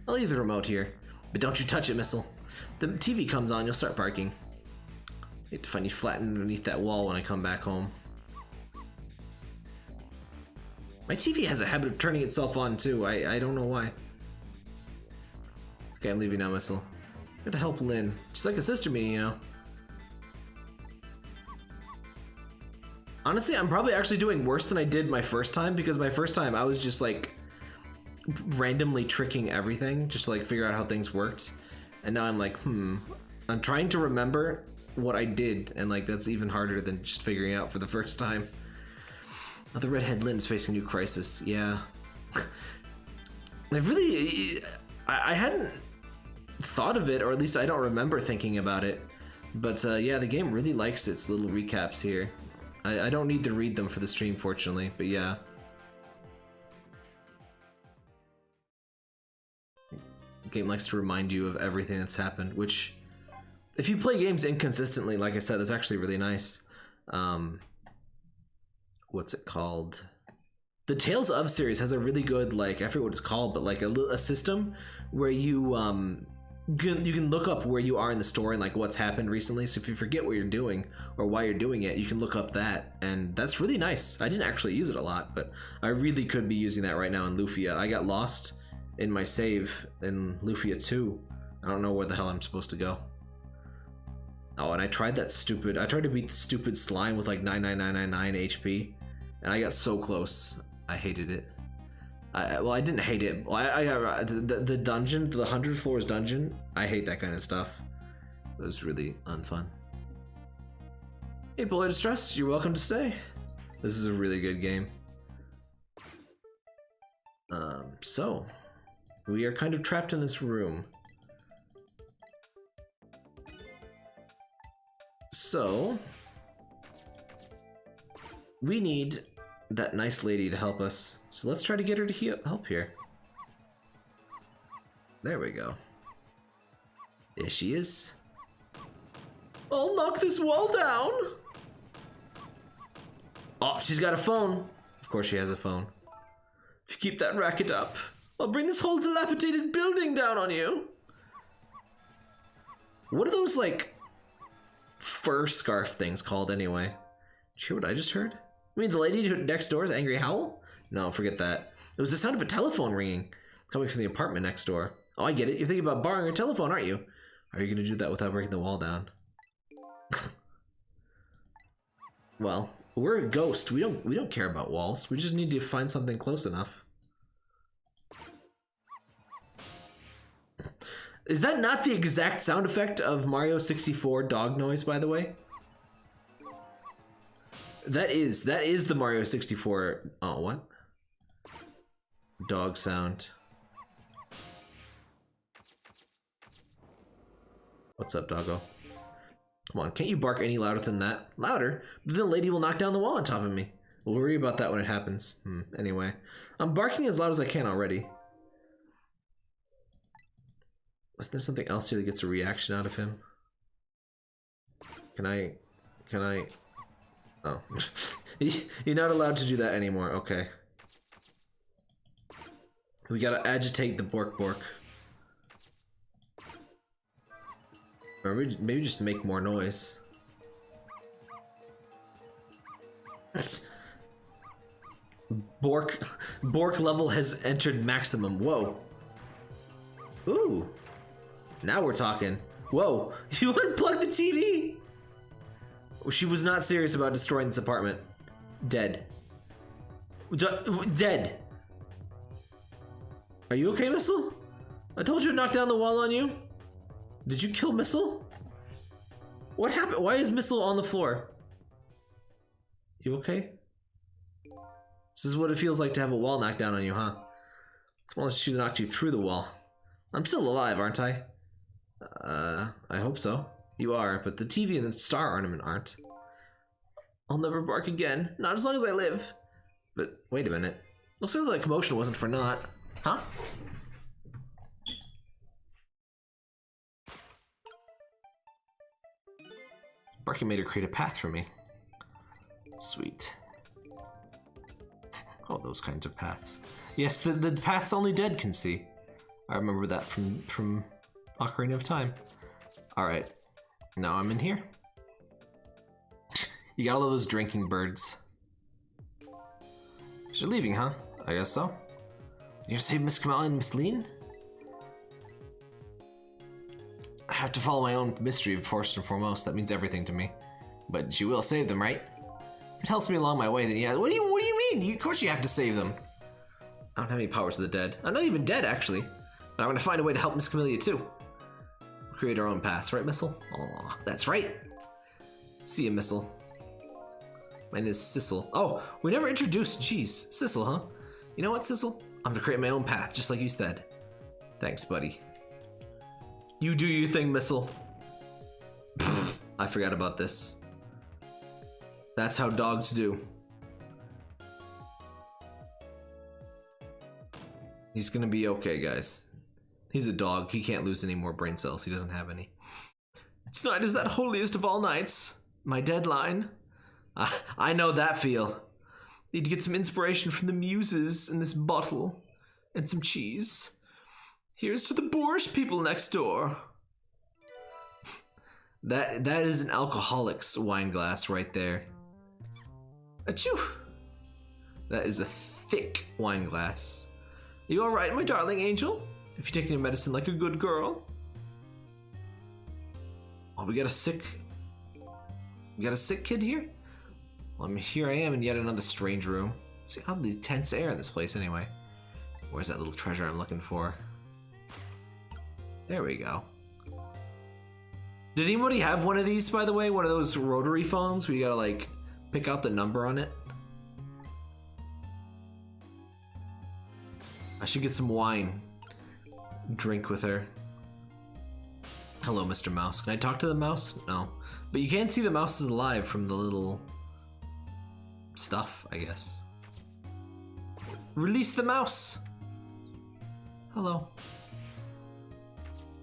S1: I'll leave the remote here, but don't you touch it, Missile. The TV comes on, you'll start barking. I hate to find you flattened underneath that wall when I come back home. My TV has a habit of turning itself on too. I, I don't know why. Okay, I'm leaving now, Missile. Gotta help Lynne. She's like a sister to me, you know. Honestly, I'm probably actually doing worse than I did my first time because my first time I was just like randomly tricking everything just to like figure out how things worked. And now I'm like, hmm, I'm trying to remember what I did, and like that's even harder than just figuring out for the first time. The redhead Lynne's facing new crisis. Yeah, I really, I, I hadn't thought of it, or at least I don't remember thinking about it. But uh, yeah, the game really likes its little recaps here. I, I don't need to read them for the stream, fortunately, but yeah. The game likes to remind you of everything that's happened, which, if you play games inconsistently, like I said, that's actually really nice. Um, what's it called? The Tales of series has a really good, like, I forget what it's called, but like a, a system where you, um, you can, look up where you are in the story and like what's happened recently. So if you forget what you're doing or why you're doing it, you can look up that, and that's really nice. I didn't actually use it a lot, but I really could be using that right now in Lufia. I got lost in my save in Lufia 2. I don't know where the hell I'm supposed to go. Oh, and I tried that stupid. I tried to beat the stupid slime with like 99999 HP, and I got so close. I hated it. I, well, I didn't hate it. I, I the, the dungeon, the hundred floors dungeon. I hate that kind of stuff. It was really unfun. Hey, Bullet Distress, you're welcome to stay. This is a really good game. Um, so we are kind of trapped in this room. So, we need that nice lady to help us. So let's try to get her to he- help here. There we go. There she is. I'll knock this wall down. Oh, she's got a phone. Of course she has a phone. If you keep that racket up, I'll bring this whole dilapidated building down on you. What are those, like, fur scarf things called anyway? Did you hear what I just heard? I mean, the lady next door is Angry Howl? No, forget that. It was the sound of a telephone ringing coming from the apartment next door. Oh, I get it. You're thinking about borrowing your telephone, aren't you? Are you going to do that without breaking the wall down? well, we're a ghost. We don't we don't care about walls. We just need to find something close enough. Is that not the exact sound effect of Mario 64 dog noise, by the way? That is, that is the Mario 64, oh, what? Dog sound. What's up, doggo? Come on, can't you bark any louder than that? Louder? But then the lady will knock down the wall on top of me. We'll worry about that when it happens. Hmm, anyway. I'm barking as loud as I can already. Was there something else here that gets a reaction out of him? Can I... Can I... Oh. You're not allowed to do that anymore. Okay. We gotta agitate the Bork Bork. Or maybe, just make more noise. That's... Bork... Bork level has entered maximum. Whoa. Ooh. Now we're talking. Whoa. You unplugged the TV? She was not serious about destroying this apartment. Dead. Dead. Are you okay, Missile? I told you to knock down the wall on you. Did you kill Missile? What happened? Why is Missile on the floor? You okay? This is what it feels like to have a wall knocked down on you, huh? More like she knocked you through the wall. I'm still alive, aren't I? Uh, I hope so. You are, but the TV and the star ornament aren't. I'll never bark again. Not as long as I live. But wait a minute. Looks like the commotion wasn't for naught. Huh? Barking made her create a path for me. Sweet. Oh, those kinds of paths. Yes, the, the paths only dead can see. I remember that from from Ocarina of Time. Alright. Now I'm in here. You got all of those drinking birds. You're leaving, huh? I guess so. You're Miss Kamila and Miss Lynne? I have to follow my own mystery first and foremost. That means everything to me. But you will save them, right? If it helps me along my way, then yeah. What do you What do you mean? You, of course you have to save them. I don't have any powers of the dead. I'm not even dead, actually. But I'm gonna find a way to help Miss Kamila too. Create our own pass, right, Missile? Aw, that's right. See ya, Missile. My name is Sissel. Oh, we never introduced. Jeez, Sissel, huh? You know what, Sissel? I'm gonna create my own path, just like you said. Thanks, buddy. You do your thing, Missile. Pfft, I forgot about this. That's how dogs do. He's gonna be okay, guys. He's a dog. He can't lose any more brain cells. He doesn't have any. Tonight is that holiest of all nights. My deadline. I, I know that feel. Need to get some inspiration from the muses in this bottle. And some cheese. Here's to the boorish people next door. That that is an alcoholic's wine glass right there. Achoo! That is a thick wine glass. You alright, my darling angel? If you're taking your medicine like a good girl. Oh, we got a sick. We got a sick kid here? Well, I mean, here I am in yet another strange room. See how the tense air in this place anyway. Where's that little treasure I'm looking for? There we go. Did anybody have one of these, by the way? One of those rotary phones where you gotta, like, pick out the number on it? I should get some wine. Drink with her. Hello, Mr. Mouse. Can I talk to the mouse? No. But you can't see the mouse is alive from the little stuff, I guess. Release the mouse! Hello.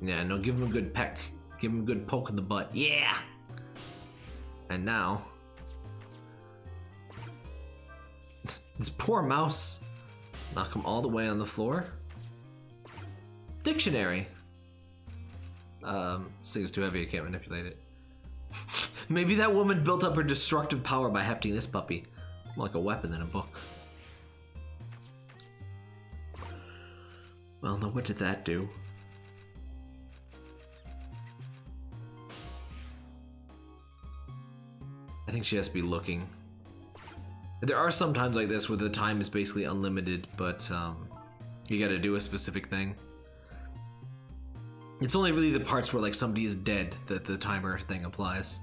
S1: Yeah, no, give him a good peck. Give him a good poke in the butt. Yeah! And now... this poor mouse. Knock him all the way on the floor. Dictionary. Um, thing's too heavy, I can't manipulate it. Maybe that woman built up her destructive power by hefting this puppy. More like a weapon than a book. Well, now what did that do? I think she has to be looking. There are some times like this where the time is basically unlimited, but um, you gotta do a specific thing. It's only really the parts where like somebody is dead that the timer thing applies.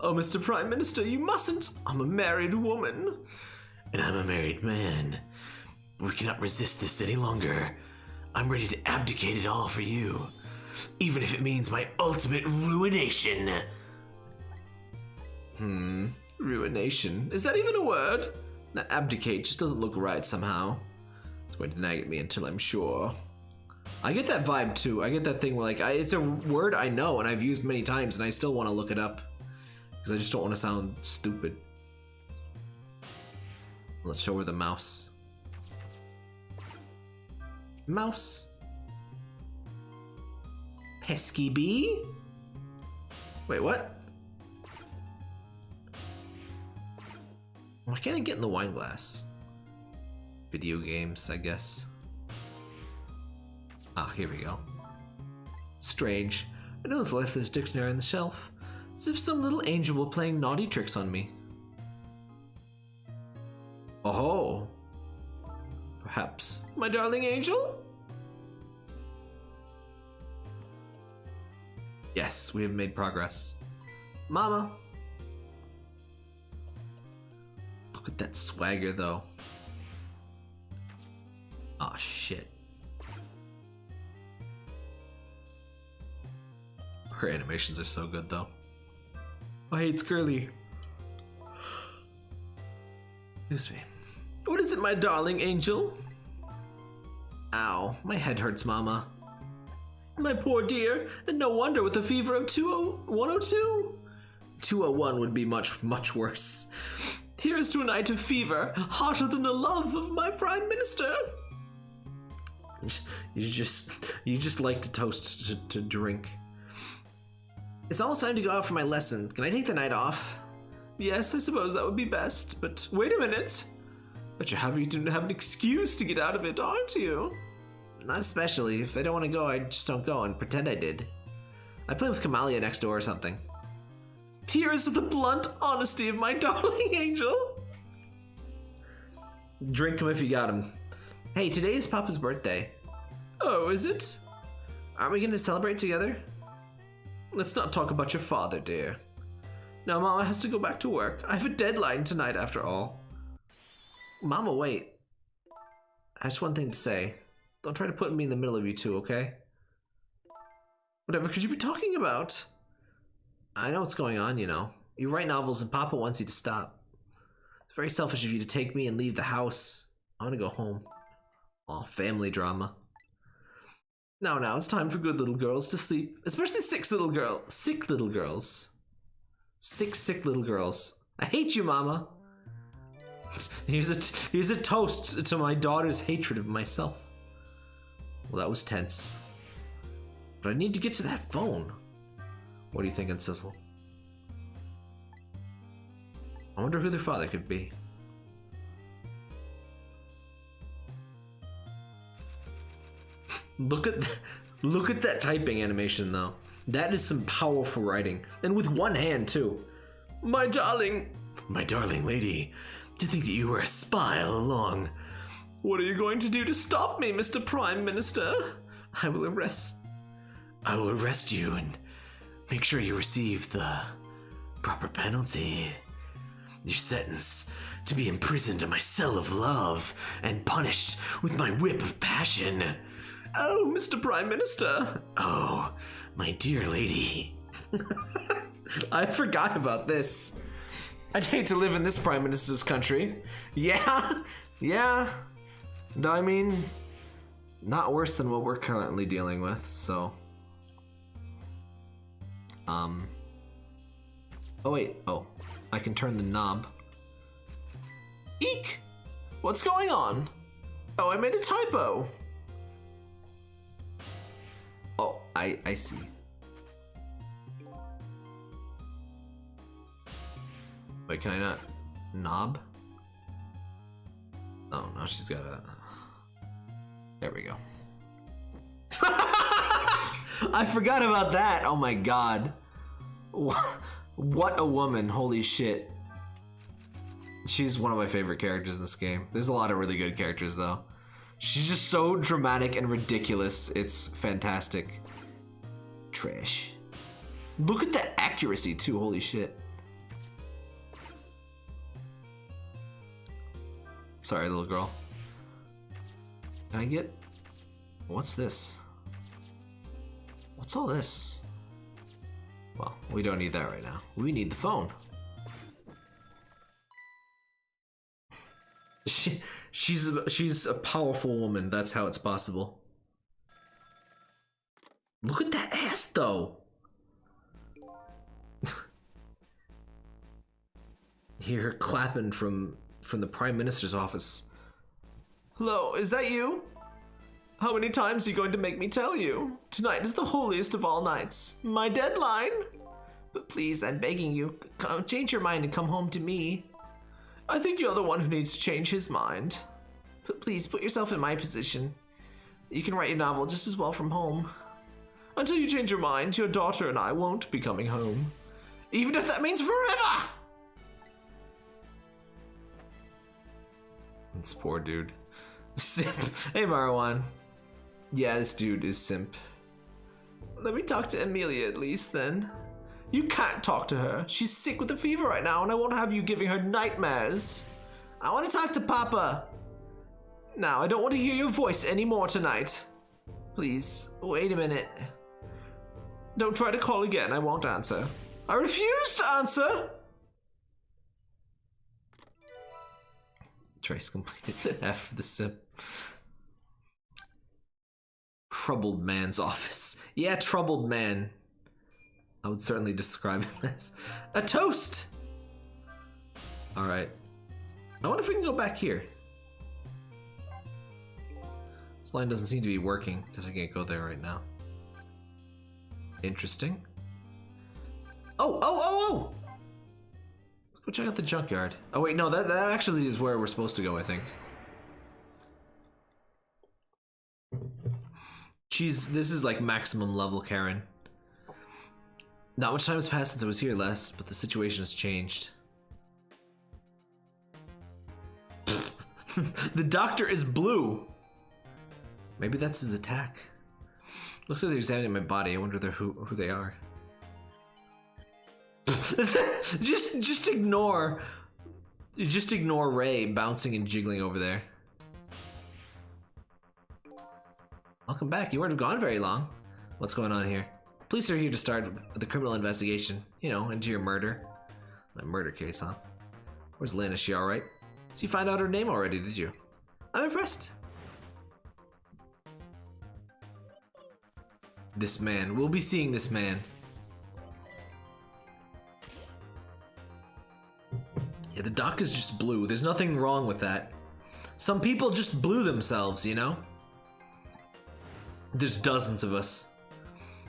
S1: Oh, Mr. Prime Minister, you mustn't! I'm a married woman.
S2: And I'm a married man. We cannot resist this any longer. I'm ready to abdicate it all for you. Even if it means my ultimate ruination.
S1: Hmm. Ruination. Is that even a word? That abdicate just doesn't look right somehow. It's going to nag at me until I'm sure. I get that vibe too. I get that thing where like I, it's a word I know and I've used many times and I still want to look it up because I just don't want to sound stupid. Let's show her the mouse. Mouse. Pesky bee? Wait, what? Why can't I get in the wine glass? Video games, I guess. Ah, here we go. Strange. I know it's left this dictionary on the shelf. As if some little angel were playing naughty tricks on me. Oh. Perhaps my darling angel? Yes, we have made progress. Mama. Look at that swagger though. Aw, oh, shit. Her animations are so good though. Oh, hey, it's Curly. Excuse me. What is it, my darling angel? Ow, my head hurts, Mama. My poor dear, and no wonder with a fever of 102? 201 would be much, much worse. Here's to a night of fever, hotter than the love of my prime minister. You just, you just like to toast to, to drink. It's almost time to go out for my lesson. Can I take the night off? Yes, I suppose that would be best, but wait a minute. But you have, you have an excuse to get out of it, aren't you? Not especially. If I don't want to go, I just don't go and pretend I did. I play with Kamila next door or something. Here is the blunt honesty of my darling angel. Drink him if you got him. Hey, today is Papa's birthday. Oh, is it? Aren't we going to celebrate together? Let's not talk about your father, dear. Now Mama has to go back to work. I have a deadline tonight after all. Mama, wait. I just one thing to say. Don't try to put me in the middle of you two, okay? Whatever could you be talking about? I know what's going on, you know. You write novels and Papa wants you to stop. It's very selfish of you to take me and leave the house. I want to go home. Aw, family drama. Now, now, it's time for good little girls to sleep. Especially six little girl, sick little girls. Six sick little girls. I hate you, Mama. Here's a, here's a toast to my daughter's hatred of myself. Well, that was tense. But I need to get to that phone. What are you thinking, Sissel? I wonder who their father could be. Look at look at that typing animation though. That is some powerful writing. And with one hand too. My darling.
S2: My darling lady. To think that you were a spy all along.
S1: What are you going to do to stop me, Mr. Prime Minister? I will arrest.
S2: I will arrest you and make sure you receive the proper penalty. Your sentence to be imprisoned in my cell of love and punished with my whip of passion.
S1: Oh, Mr. Prime Minister.
S2: Oh, my dear lady.
S1: I forgot about this. I'd hate to live in this prime minister's country. Yeah, yeah. No, I mean, not worse than what we're currently dealing with. So, um. Oh wait. Oh, I can turn the knob. Eek! What's going on? Oh, I made a typo. I I see. Wait, can I not knob? Oh no, she's got a. There we go. I forgot about that. Oh my god. What a woman. Holy shit. She's one of my favorite characters in this game. There's a lot of really good characters though. She's just so dramatic and ridiculous. It's fantastic. Trash. Look at that accuracy too. Holy shit. Sorry, little girl. Can I get... What's this? What's all this? Well, we don't need that right now. We need the phone. She, she's she's a powerful woman. That's how it's possible. Look at that ass, though. Hear her clapping from from the prime minister's office. Hello, is that you? How many times are you going to make me tell you? Tonight is the holiest of all nights. My deadline. But please, I'm begging you, change your mind and come home to me. I think you're the one who needs to change his mind. But please, put yourself in my position. You can write your novel just as well from home. Until you change your mind, your daughter and I won't be coming home. Even if that means forever! This poor dude. Simp. Hey, Marwan. Yeah, this dude is simp. Let me talk to Amelia at least then. You can't talk to her. She's sick with a fever right now, and I won't have you giving her nightmares. I want to talk to Papa. Now, I don't want to hear your voice anymore tonight. Please, wait a minute. Don't try to call again. I won't answer. I refuse to answer! Trace completed the F the simp. Troubled man's office. Yeah, troubled man. I would certainly describe him as a toast. All right. I wonder if we can go back here. This line doesn't seem to be working because I can't go there right now. Interesting. Oh, oh, oh, oh! Let's go check out the junkyard. Oh wait, no, that, that actually is where we're supposed to go, I think. She's, this is like maximum level Karen. Not much time has passed since I was here last, but the situation has changed. the doctor is blue! Maybe that's his attack. Looks like they're examining my body. I wonder who, who they are. just just ignore just ignore Ray bouncing and jiggling over there. Welcome back. You weren't gone very long. What's going on here? Police are here to start the criminal investigation. You know, into your murder. My murder case, huh? Where's Lynne? Is she alright? So you find out her name already, did you? I'm impressed. This man. We'll be seeing this man. Yeah, the dock is just blue. There's nothing wrong with that. Some people just blew themselves, you know? There's dozens of us.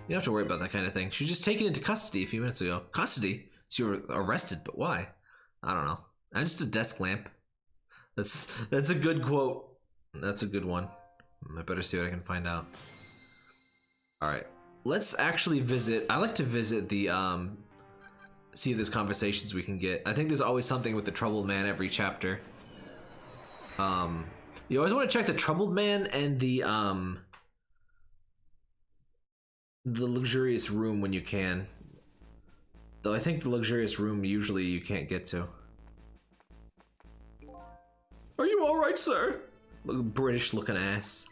S1: You don't have to worry about that kind of thing. She was just taken into custody a few minutes ago. Custody? So you were arrested, but why? I don't know. I'm just a desk lamp. That's that's a good quote. That's a good one. I better see what I can find out. All right, let's actually visit. I like to visit the um, see if there's conversations we can get. I think there's always something with the troubled man every chapter. Um, you always want to check the troubled man and the um, the luxurious room when you can. Though I think the luxurious room usually you can't get to. Are you alright, sir? Look, British looking ass.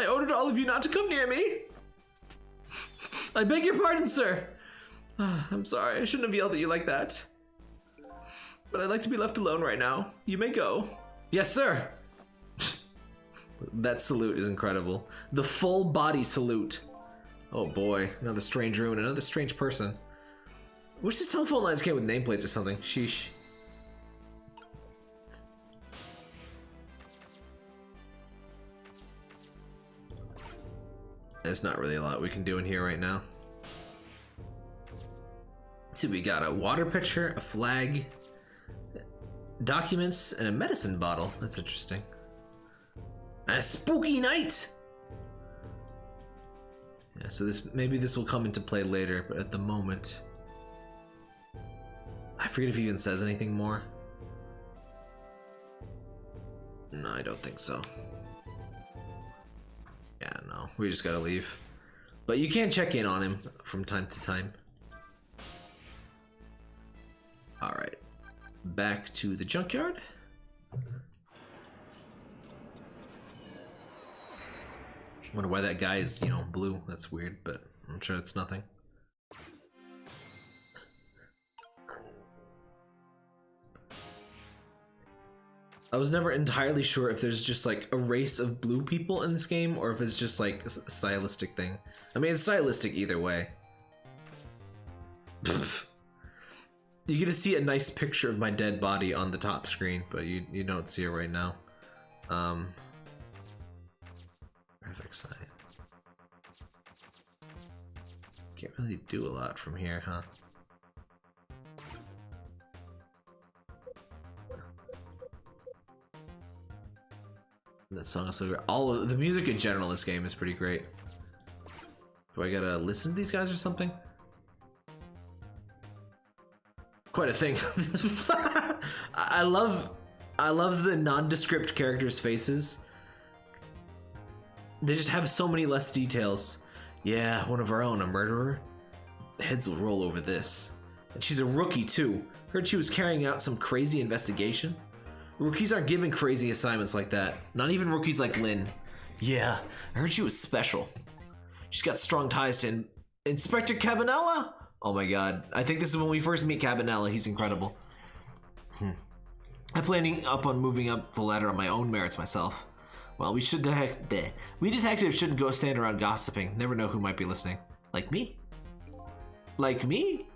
S1: I ordered all of you not to come near me. I beg your pardon, sir. Ah, I'm sorry, I shouldn't have yelled at you like that. But I'd like to be left alone right now. You may go. Yes, sir. that salute is incredible. The full body salute. Oh boy, another strange ruin, another strange person. Wish these telephone lines came with nameplates or something. Sheesh. There's not really a lot we can do in here right now. See, we got a water pitcher, a flag, documents, and a medicine bottle. That's interesting. A spooky night! Yeah, so this maybe this will come into play later, but at the moment... I forget if he even says anything more. No, I don't think so. No, we just gotta leave. But you can check in on him from time to time. Alright, back to the junkyard. Wonder why that guy is, you know, blue. That's weird, but I'm sure it's nothing. I was never entirely sure if there's just like a race of blue people in this game or if it's just like a stylistic thing. I mean, it's stylistic either way. you get to see a nice picture of my dead body on the top screen, but you, you don't see it right now. Um, graphic sign. Can't really do a lot from here, huh? That song is so great. All of the music in general in this game is pretty great. Do I gotta listen to these guys or something? Quite a thing. I love I love the nondescript characters' faces. They just have so many less details. Yeah, one of our own, a murderer. Heads will roll over this. And she's a rookie too. Heard she was carrying out some crazy investigation. Rookies aren't given crazy assignments like that. Not even rookies like Lynne. Yeah, I heard she was special. She's got strong ties to in Inspector Cabanela? Oh my god. I think this is when we first meet Cabanela. He's incredible. Hmm. I'm planning up on moving up the ladder on my own merits myself. Well, we should detect we detectives shouldn't go stand around gossiping. Never know who might be listening. Like me? Like me?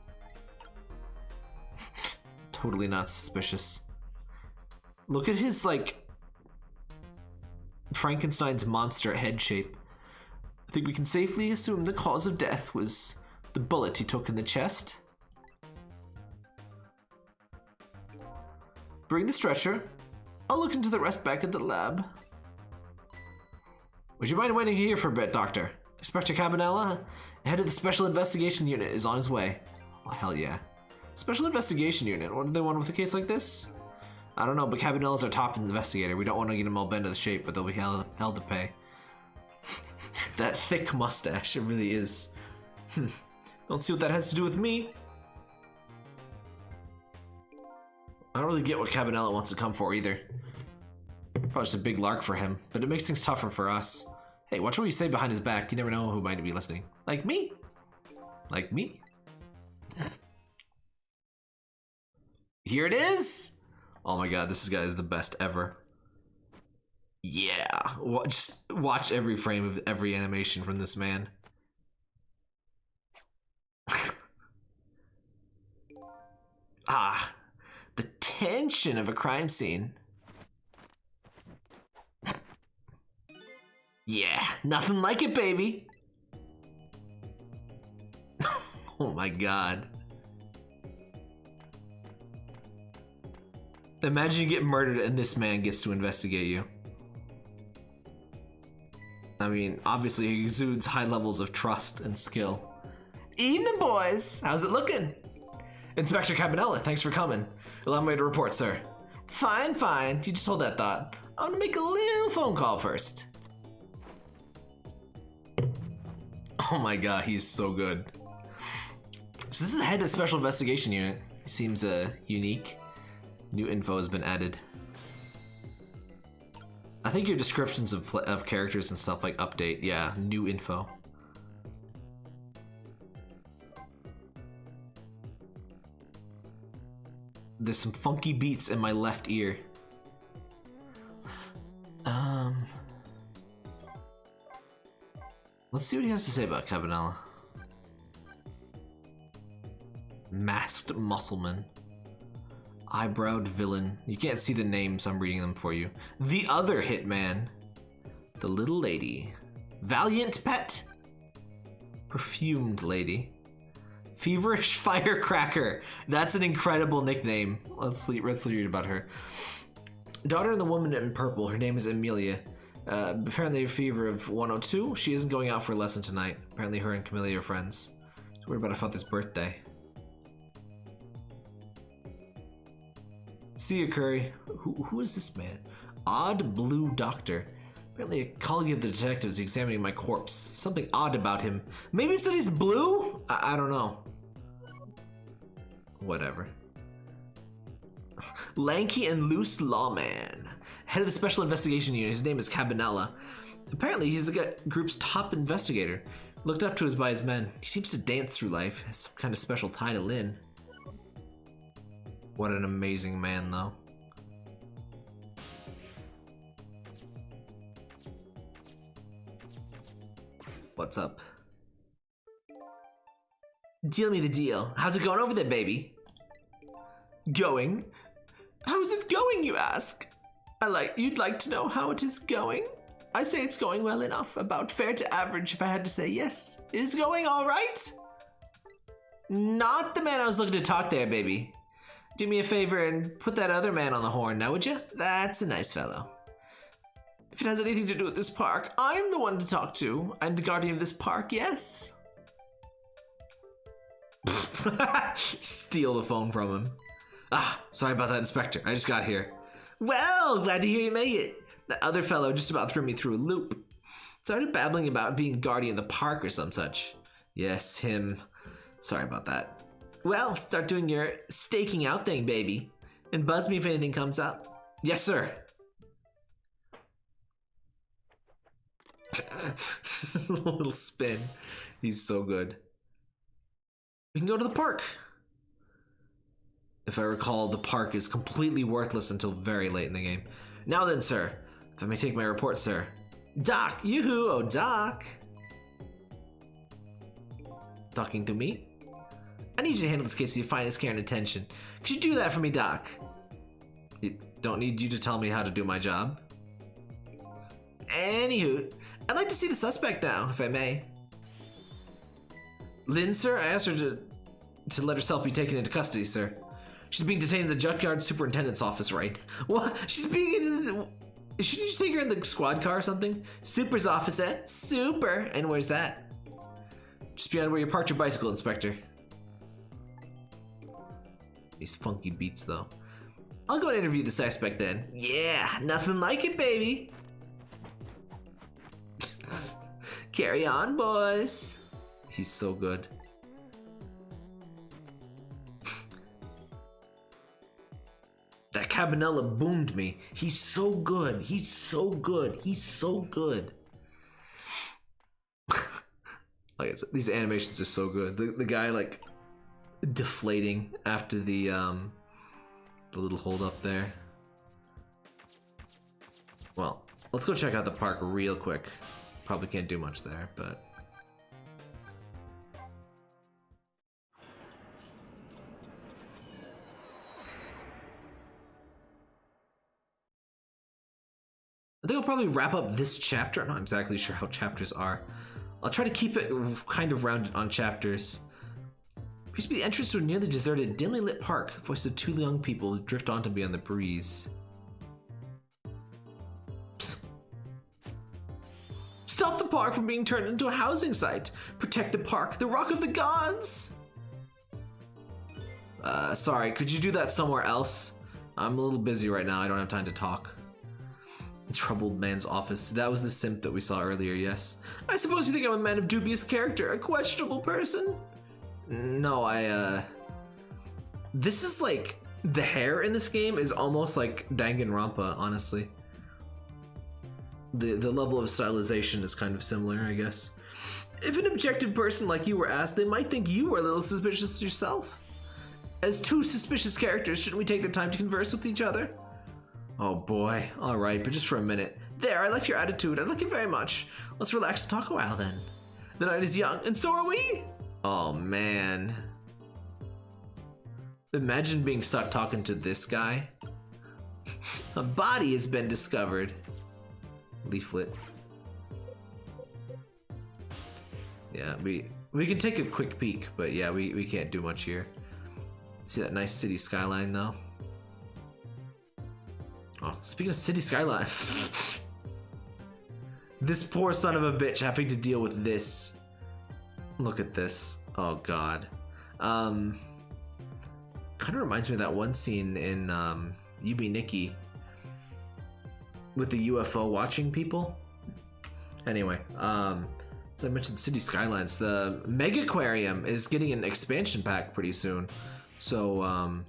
S1: totally not suspicious. Look at his, like, Frankenstein's monster head shape. I think we can safely assume the cause of death was the bullet he took in the chest. Bring the stretcher. I'll look into the rest back at the lab. Would you mind waiting here for a bit, Doctor? Inspector Cabanela, head of the Special Investigation Unit, is on his way. Well, hell yeah. Special Investigation Unit, what do they want with a case like this? I don't know, but Cabanela's our top investigator. We don't want to get him all bent out of shape, but they'll be held, held to pay. that thick mustache, it really is. Hmm. don't see what that has to do with me. I don't really get what Cabanela wants to come for either. Probably just a big lark for him, but it makes things tougher for us. Hey, watch what you say behind his back. You never know who might be listening. Like me. Like me. Here it is! Oh my god, this guy is the best ever. Yeah, just watch every frame of every animation from this man. ah, the tension of a crime scene. Yeah, nothing like it, baby. oh my god. Imagine you get murdered and this man gets to investigate you. I mean, obviously he exudes high levels of trust and skill. Evening, boys. How's it looking? Inspector Cabanela, thanks for coming. Allow me to report, sir. Fine, fine. You just hold that thought. I want to make a little phone call first. Oh my god, he's so good. So this is the head of Special Investigation Unit. He seems uh, unique. New info has been added. I think your descriptions of, of characters and stuff like update. Yeah, new info. There's some funky beats in my left ear. Um, let's see what he has to say about Cabanela. Masked Muscleman. Eyebrowed Villain. You can't see the names, I'm reading them for you. The Other Hitman. The Little Lady. Valiant Pet. Perfumed Lady. Feverish Firecracker. That's an incredible nickname. Let's, let's read about her. Daughter of the woman in purple. Her name is Amelia. Uh, apparently a fever of 102. She isn't going out for a lesson tonight. Apparently her and Kamila are friends. She's worried about her father's birthday. See you, Curry. Who, who is this man? Odd Blue Doctor. Apparently a colleague of the detectives examining my corpse. Something odd about him. Maybe it's that he's blue? I, I don't know. Whatever. Lanky and loose lawman. Head of the Special Investigation Unit. His name is Cabanela. Apparently he's the group's top investigator. Looked up to us by his men. He seems to dance through life. Has some kind of special tie to Lynne. What an amazing man, though. What's up? Deal me the deal. How's it going over there, baby? Going? How's it going, you ask? I like you'd like to know how it is going? I say it's going well enough, about fair to average if I had to say yes. It is going all right? Not the man I was looking to talk there, baby. Do me a favor and put that other man on the horn now, would you? That's a nice fellow. If it has anything to do with this park, I'm the one to talk to. I'm the guardian of this park, yes? Steal the phone from him. Ah, sorry about that, Inspector. I just got here. Well, glad to hear you made it. That other fellow just about threw me through a loop. Started babbling about being guardian of the park or some such. Yes, him. Sorry about that. Well, start doing your staking out thing, baby. And buzz me if anything comes up. Yes, sir. a little spin. He's so good. We can go to the park. If I recall, the park is completely worthless until very late in the game. Now then, sir. If I may take my report, sir. Doc! Yoo-hoo! Oh, Doc! Talking to me? I need you to handle this case with your finest care and attention. Could you do that for me, Doc? I don't need you to tell me how to do my job. Anywho, I'd like to see the suspect now, if I may. Lynne, sir, I asked her to to let herself be taken into custody, sir. She's being detained in the junkyard superintendent's office, right? What? She's being. In the Shouldn't you take her in the squad car or something? Super's office, eh? Super. And where's that? Just beyond where you parked your bicycle, Inspector. These funky beats, though. I'll go and interview the suspect then. Yeah, nothing like it, baby. Carry on, boys. He's so good. that Cabanela boomed me. He's so good. He's so good. He's so good. like I said, these animations are so good. The, the guy like deflating after the um the little hold up there. Well, let's go check out the park real quick. Probably can't do much there, but I think I'll probably wrap up this chapter. I'm not exactly sure how chapters are. I'll try to keep it kind of rounded on chapters. Appears to be the entrance to a nearly deserted, dimly lit park. Voice of two young people drift onto me on the breeze. Psst. Stop the park from being turned into a housing site. Protect the park, the rock of the gods. Uh, sorry, could you do that somewhere else? I'm a little busy right now. I don't have time to talk. Troubled man's office. That was the simp that we saw earlier, yes. I suppose you think I'm a man of dubious character, a questionable person? No, I, uh... This is like... The hair in this game is almost like Danganronpa, honestly. The, the level of stylization is kind of similar, I guess. If an objective person like you were asked, they might think you were a little suspicious yourself. As two suspicious characters, shouldn't we take the time to converse with each other? Oh boy, alright, but just for a minute. There, I like your attitude. I like it very much. Let's relax and talk a while then. The night is young, and so are we! Oh man. Imagine being stuck talking to this guy. a body has been discovered. Leaflet. Yeah, we we can take a quick peek, but yeah, we, we can't do much here. See that nice city skyline though? Oh, speaking of city skyline. this poor son of a bitch having to deal with this. Look at this. Oh god. Um kind of reminds me of that one scene in um Yume Nikki with the UFO watching people. Anyway, um as I mentioned, City Skylines, the Megaquarium is getting an expansion pack pretty soon. So um,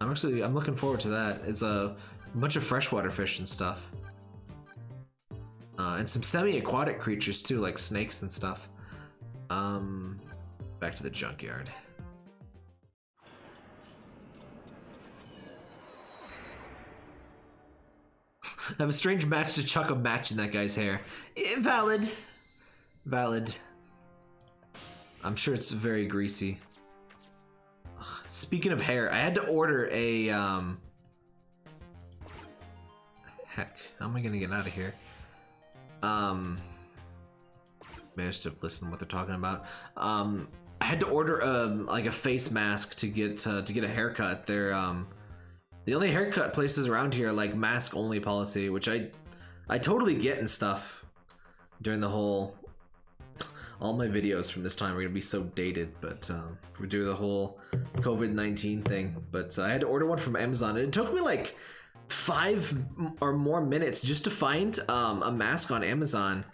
S1: I'm actually I'm looking forward to that. It's a bunch of freshwater fish and stuff, uh, and some semi-aquatic creatures too, like snakes and stuff. Um, back to the junkyard. I have a strange match to chuck a match in that guy's hair. Invalid. Valid. I'm sure it's very greasy. Speaking of hair, I had to order a, um... Heck, how am I gonna get out of here? Um... Managed to listen to what they're talking about. Um, I had to order a, like a face mask to get, uh, to get a haircut. They're, um... The only haircut places around here are like mask only policy, which I, I totally get and stuff during the whole all my videos from this time are gonna be so dated, but um, we do the whole COVID-19 thing. But uh, I had to order one from Amazon. and It took me like five or more minutes just to find um, a mask on Amazon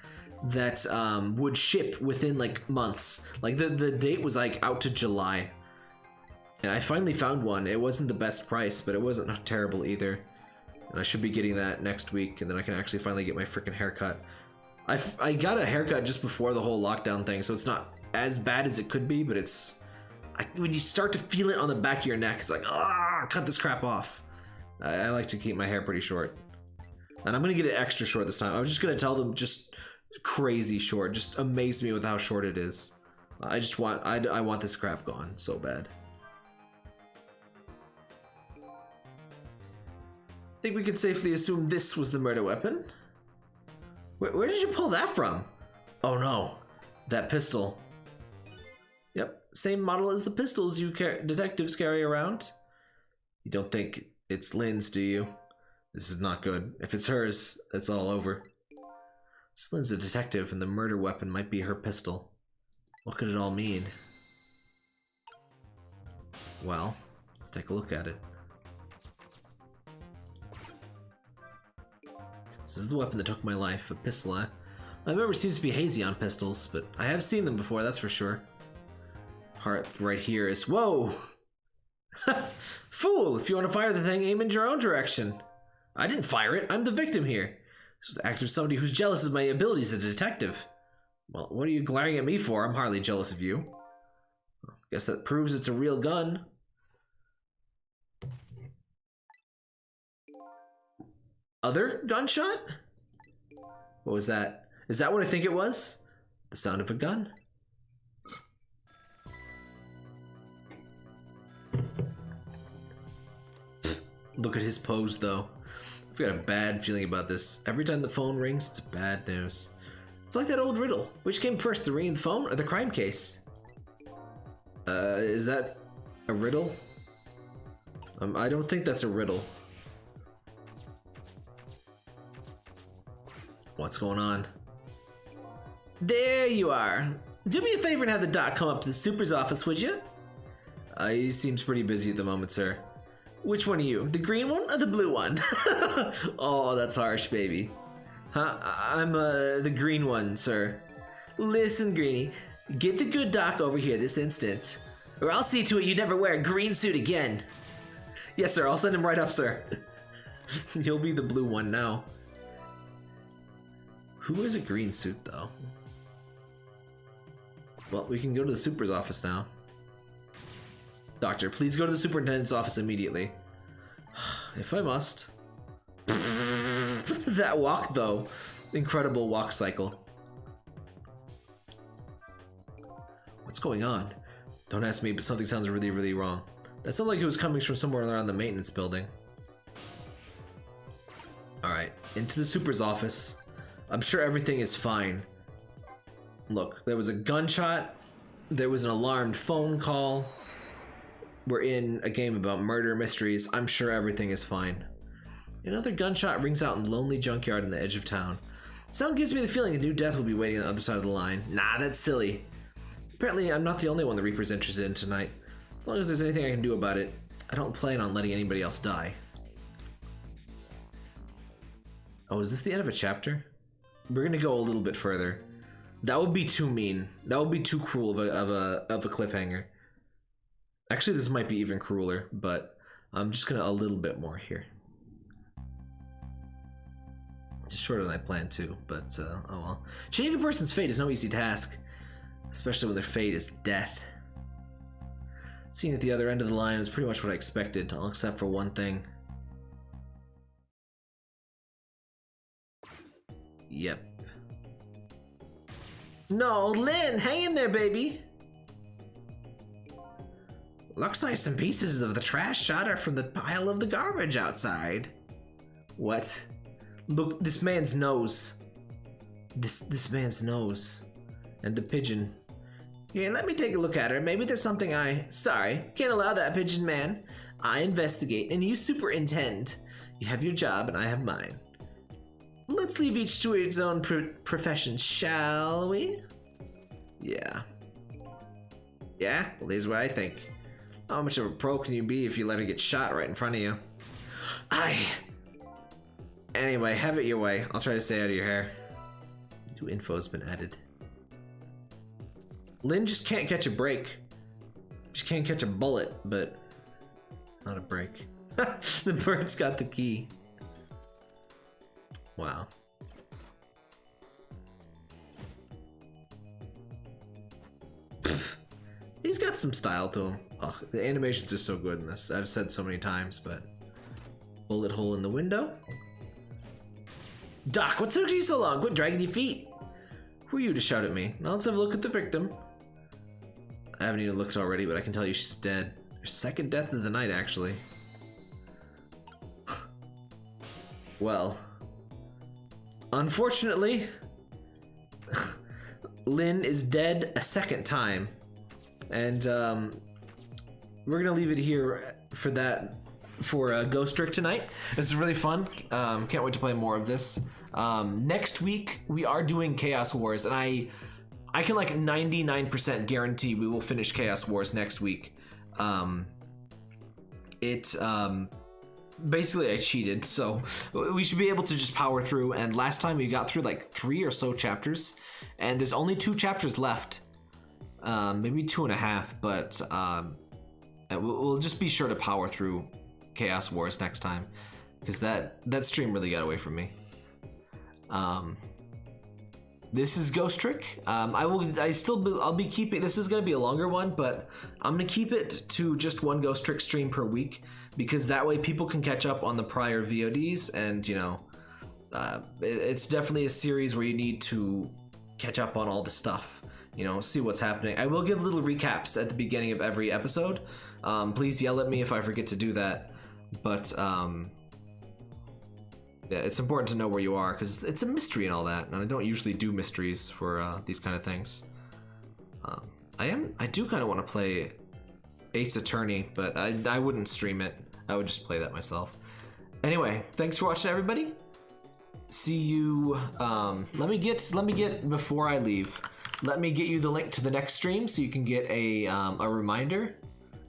S1: that um, would ship within like months. Like the, the date was like out to July. And I finally found one. It wasn't the best price, but it wasn't terrible either. And I should be getting that next week, and then I can actually finally get my freaking haircut. I, I got a haircut just before the whole lockdown thing, so it's not as bad as it could be, but it's. I, when you start to feel it on the back of your neck, it's like, ah, cut this crap off. I, I like to keep my hair pretty short. And I'm gonna get it extra short this time. I'm just gonna tell them just crazy short. Just amaze me with how short it is. I just want, I, I want this crap gone so bad. I think we could safely assume this was the murder weapon. Where, where did you pull that from? Oh no, that pistol. Yep, same model as the pistols you car detectives carry around. You don't think it's Lynne's, do you? This is not good. If it's hers, it's all over. Lynne's a detective, and the murder weapon might be her pistol. What could it all mean? Well, let's take a look at it. This is the weapon that took my life, a pistol. Eh? My memory seems to be hazy on pistols, but I have seen them before, that's for sure. Heart right here is whoa! Fool! If you want to fire the thing, aim in your own direction. I didn't fire it. I'm the victim here. This is the act of somebody who's jealous of my abilities as a detective. Well, what are you glaring at me for? I'm hardly jealous of you. Well, guess that proves it's a real gun. Other gunshot? What was that? Is that what I think it was? The sound of a gun? Look at his pose though. I've got a bad feeling about this. Every time the phone rings, it's bad news. It's like that old riddle. Which came first, the ringing the phone or the crime case? Uh, is that a riddle? Um, I don't think that's a riddle. What's going on? There you are. Do me a favor and have the doc come up to the super's office, would you? Uh, he seems pretty busy at the moment, sir. Which one are you? The green one or the blue one? oh, that's harsh, baby. Huh? I'm uh, the green one, sir. Listen, Greenie, get the good doc over here this instant, or I'll see to it you never wear a green suit again. Yes, sir, I'll send him right up, sir. You'll be the blue one now. Who wears a green suit, though? Well, we can go to the super's office now. Doctor, please go to the superintendent's office immediately. if I must. that walk, though. Incredible walk cycle. What's going on? Don't ask me, but something sounds really, really wrong. That sounded like it was coming from somewhere around the maintenance building. Alright, into the super's office. I'm sure everything is fine. Look, there was a gunshot. There was an alarmed phone call. We're in a game about murder mysteries. I'm sure everything is fine. Another gunshot rings out in a lonely junkyard on the edge of town. Sound gives me the feeling a new death will be waiting on the other side of the line. Nah, that's silly. Apparently, I'm not the only one the Reaper's interested in tonight. As long as there's anything I can do about it, I don't plan on letting anybody else die. Oh, is this the end of a chapter? We're gonna go a little bit further. That would be too mean. That would be too cruel of a of a of a cliffhanger. Actually, this might be even crueler, but I'm just gonna a little bit more here. It's shorter than I planned to, but uh, oh well. Changing a person's fate is no easy task, especially when their fate is death. Seeing at the other end of the line is pretty much what I expected, all except for one thing. Yep. No, Lynne, hang in there, baby. Looks like some pieces of the trash shot are from the pile of the garbage outside. What? Look, this man's nose. This this man's nose. And the pigeon. Here, let me take a look at her. Maybe there's something I. Sorry, can't allow that, pigeon man. I investigate and you superintend. You have your job and I have mine. Let's leave each to its own pro- profession, shall we? Yeah. Yeah, well, here's what I think. How much of a pro can you be if you let her get shot right in front of you? I. Anyway, have it your way. I'll try to stay out of your hair. New info has been added. Lynne just can't catch a break. She can't catch a bullet, but not a break. the bird's got the key. Wow. He's got some style to him. The animations are so good in this. I've said so many times, but bullet hole in the window. Doc, what took you so long? Quit dragging your feet. Who are you to shout at me? Now let's have a look at the victim. I haven't even looked already, but I can tell you she's dead. Her second death of the night, actually. well, unfortunately, Lynne is dead a second time. And um, we're gonna leave it here for that for uh, Ghost Trick tonight. This is really fun. Um, can't wait to play more of this. Um, next week we are doing Chaos Wars, and I I can like 99% guarantee we will finish Chaos Wars next week. Um, it um, basically I cheated, so we should be able to just power through. And last time we got through like three or so chapters, and there's only two chapters left, um, maybe two and a half. But um, we'll we'll just be sure to power through Chaos Wars next time, because that that stream really got away from me. Um, this is Ghost Trick. Um, I will. I still. Be, I'll be keeping. This is gonna be a longer one, but I'm gonna keep it to just one Ghost Trick stream per week because that way people can catch up on the prior VODs, and you know, uh, it- it's definitely a series where you need to catch up on all the stuff. You know, see what's happening. I will give little recaps at the beginning of every episode. Um, please yell at me if I forget to do that. But um, yeah, it's important to know where you are because it's a mystery and all that, and I don't usually do mysteries for uh, these kind of things. Um, I am, I do kind of want to play Ace Attorney, but I, I wouldn't stream it. I would just play that myself. Anyway, thanks for watching, everybody. See you. Um, let me get, let me get before I leave. Let me get you the link to the next stream so you can get a um, a reminder.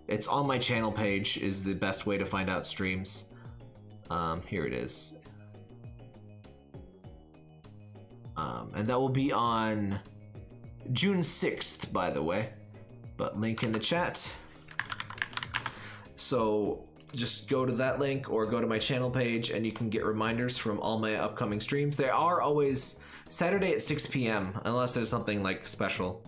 S1: It's on my channel page. Is the best way to find out streams. Um, here it is. Um, and that will be on June 6th, by the way. But link in the chat. So just go to that link or go to my channel page and you can get reminders from all my upcoming streams. They are always Saturday at 6 p.m. unless there's something like special.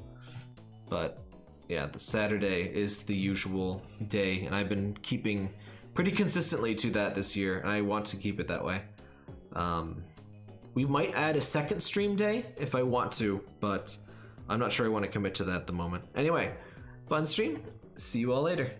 S1: But yeah, the Saturday is the usual day, and I've been keeping pretty consistently to that this year, and I want to keep it that way. Um, we might add a second stream day if I want to, but I'm not sure I want to commit to that at the moment. Anyway, fun stream. See you all later.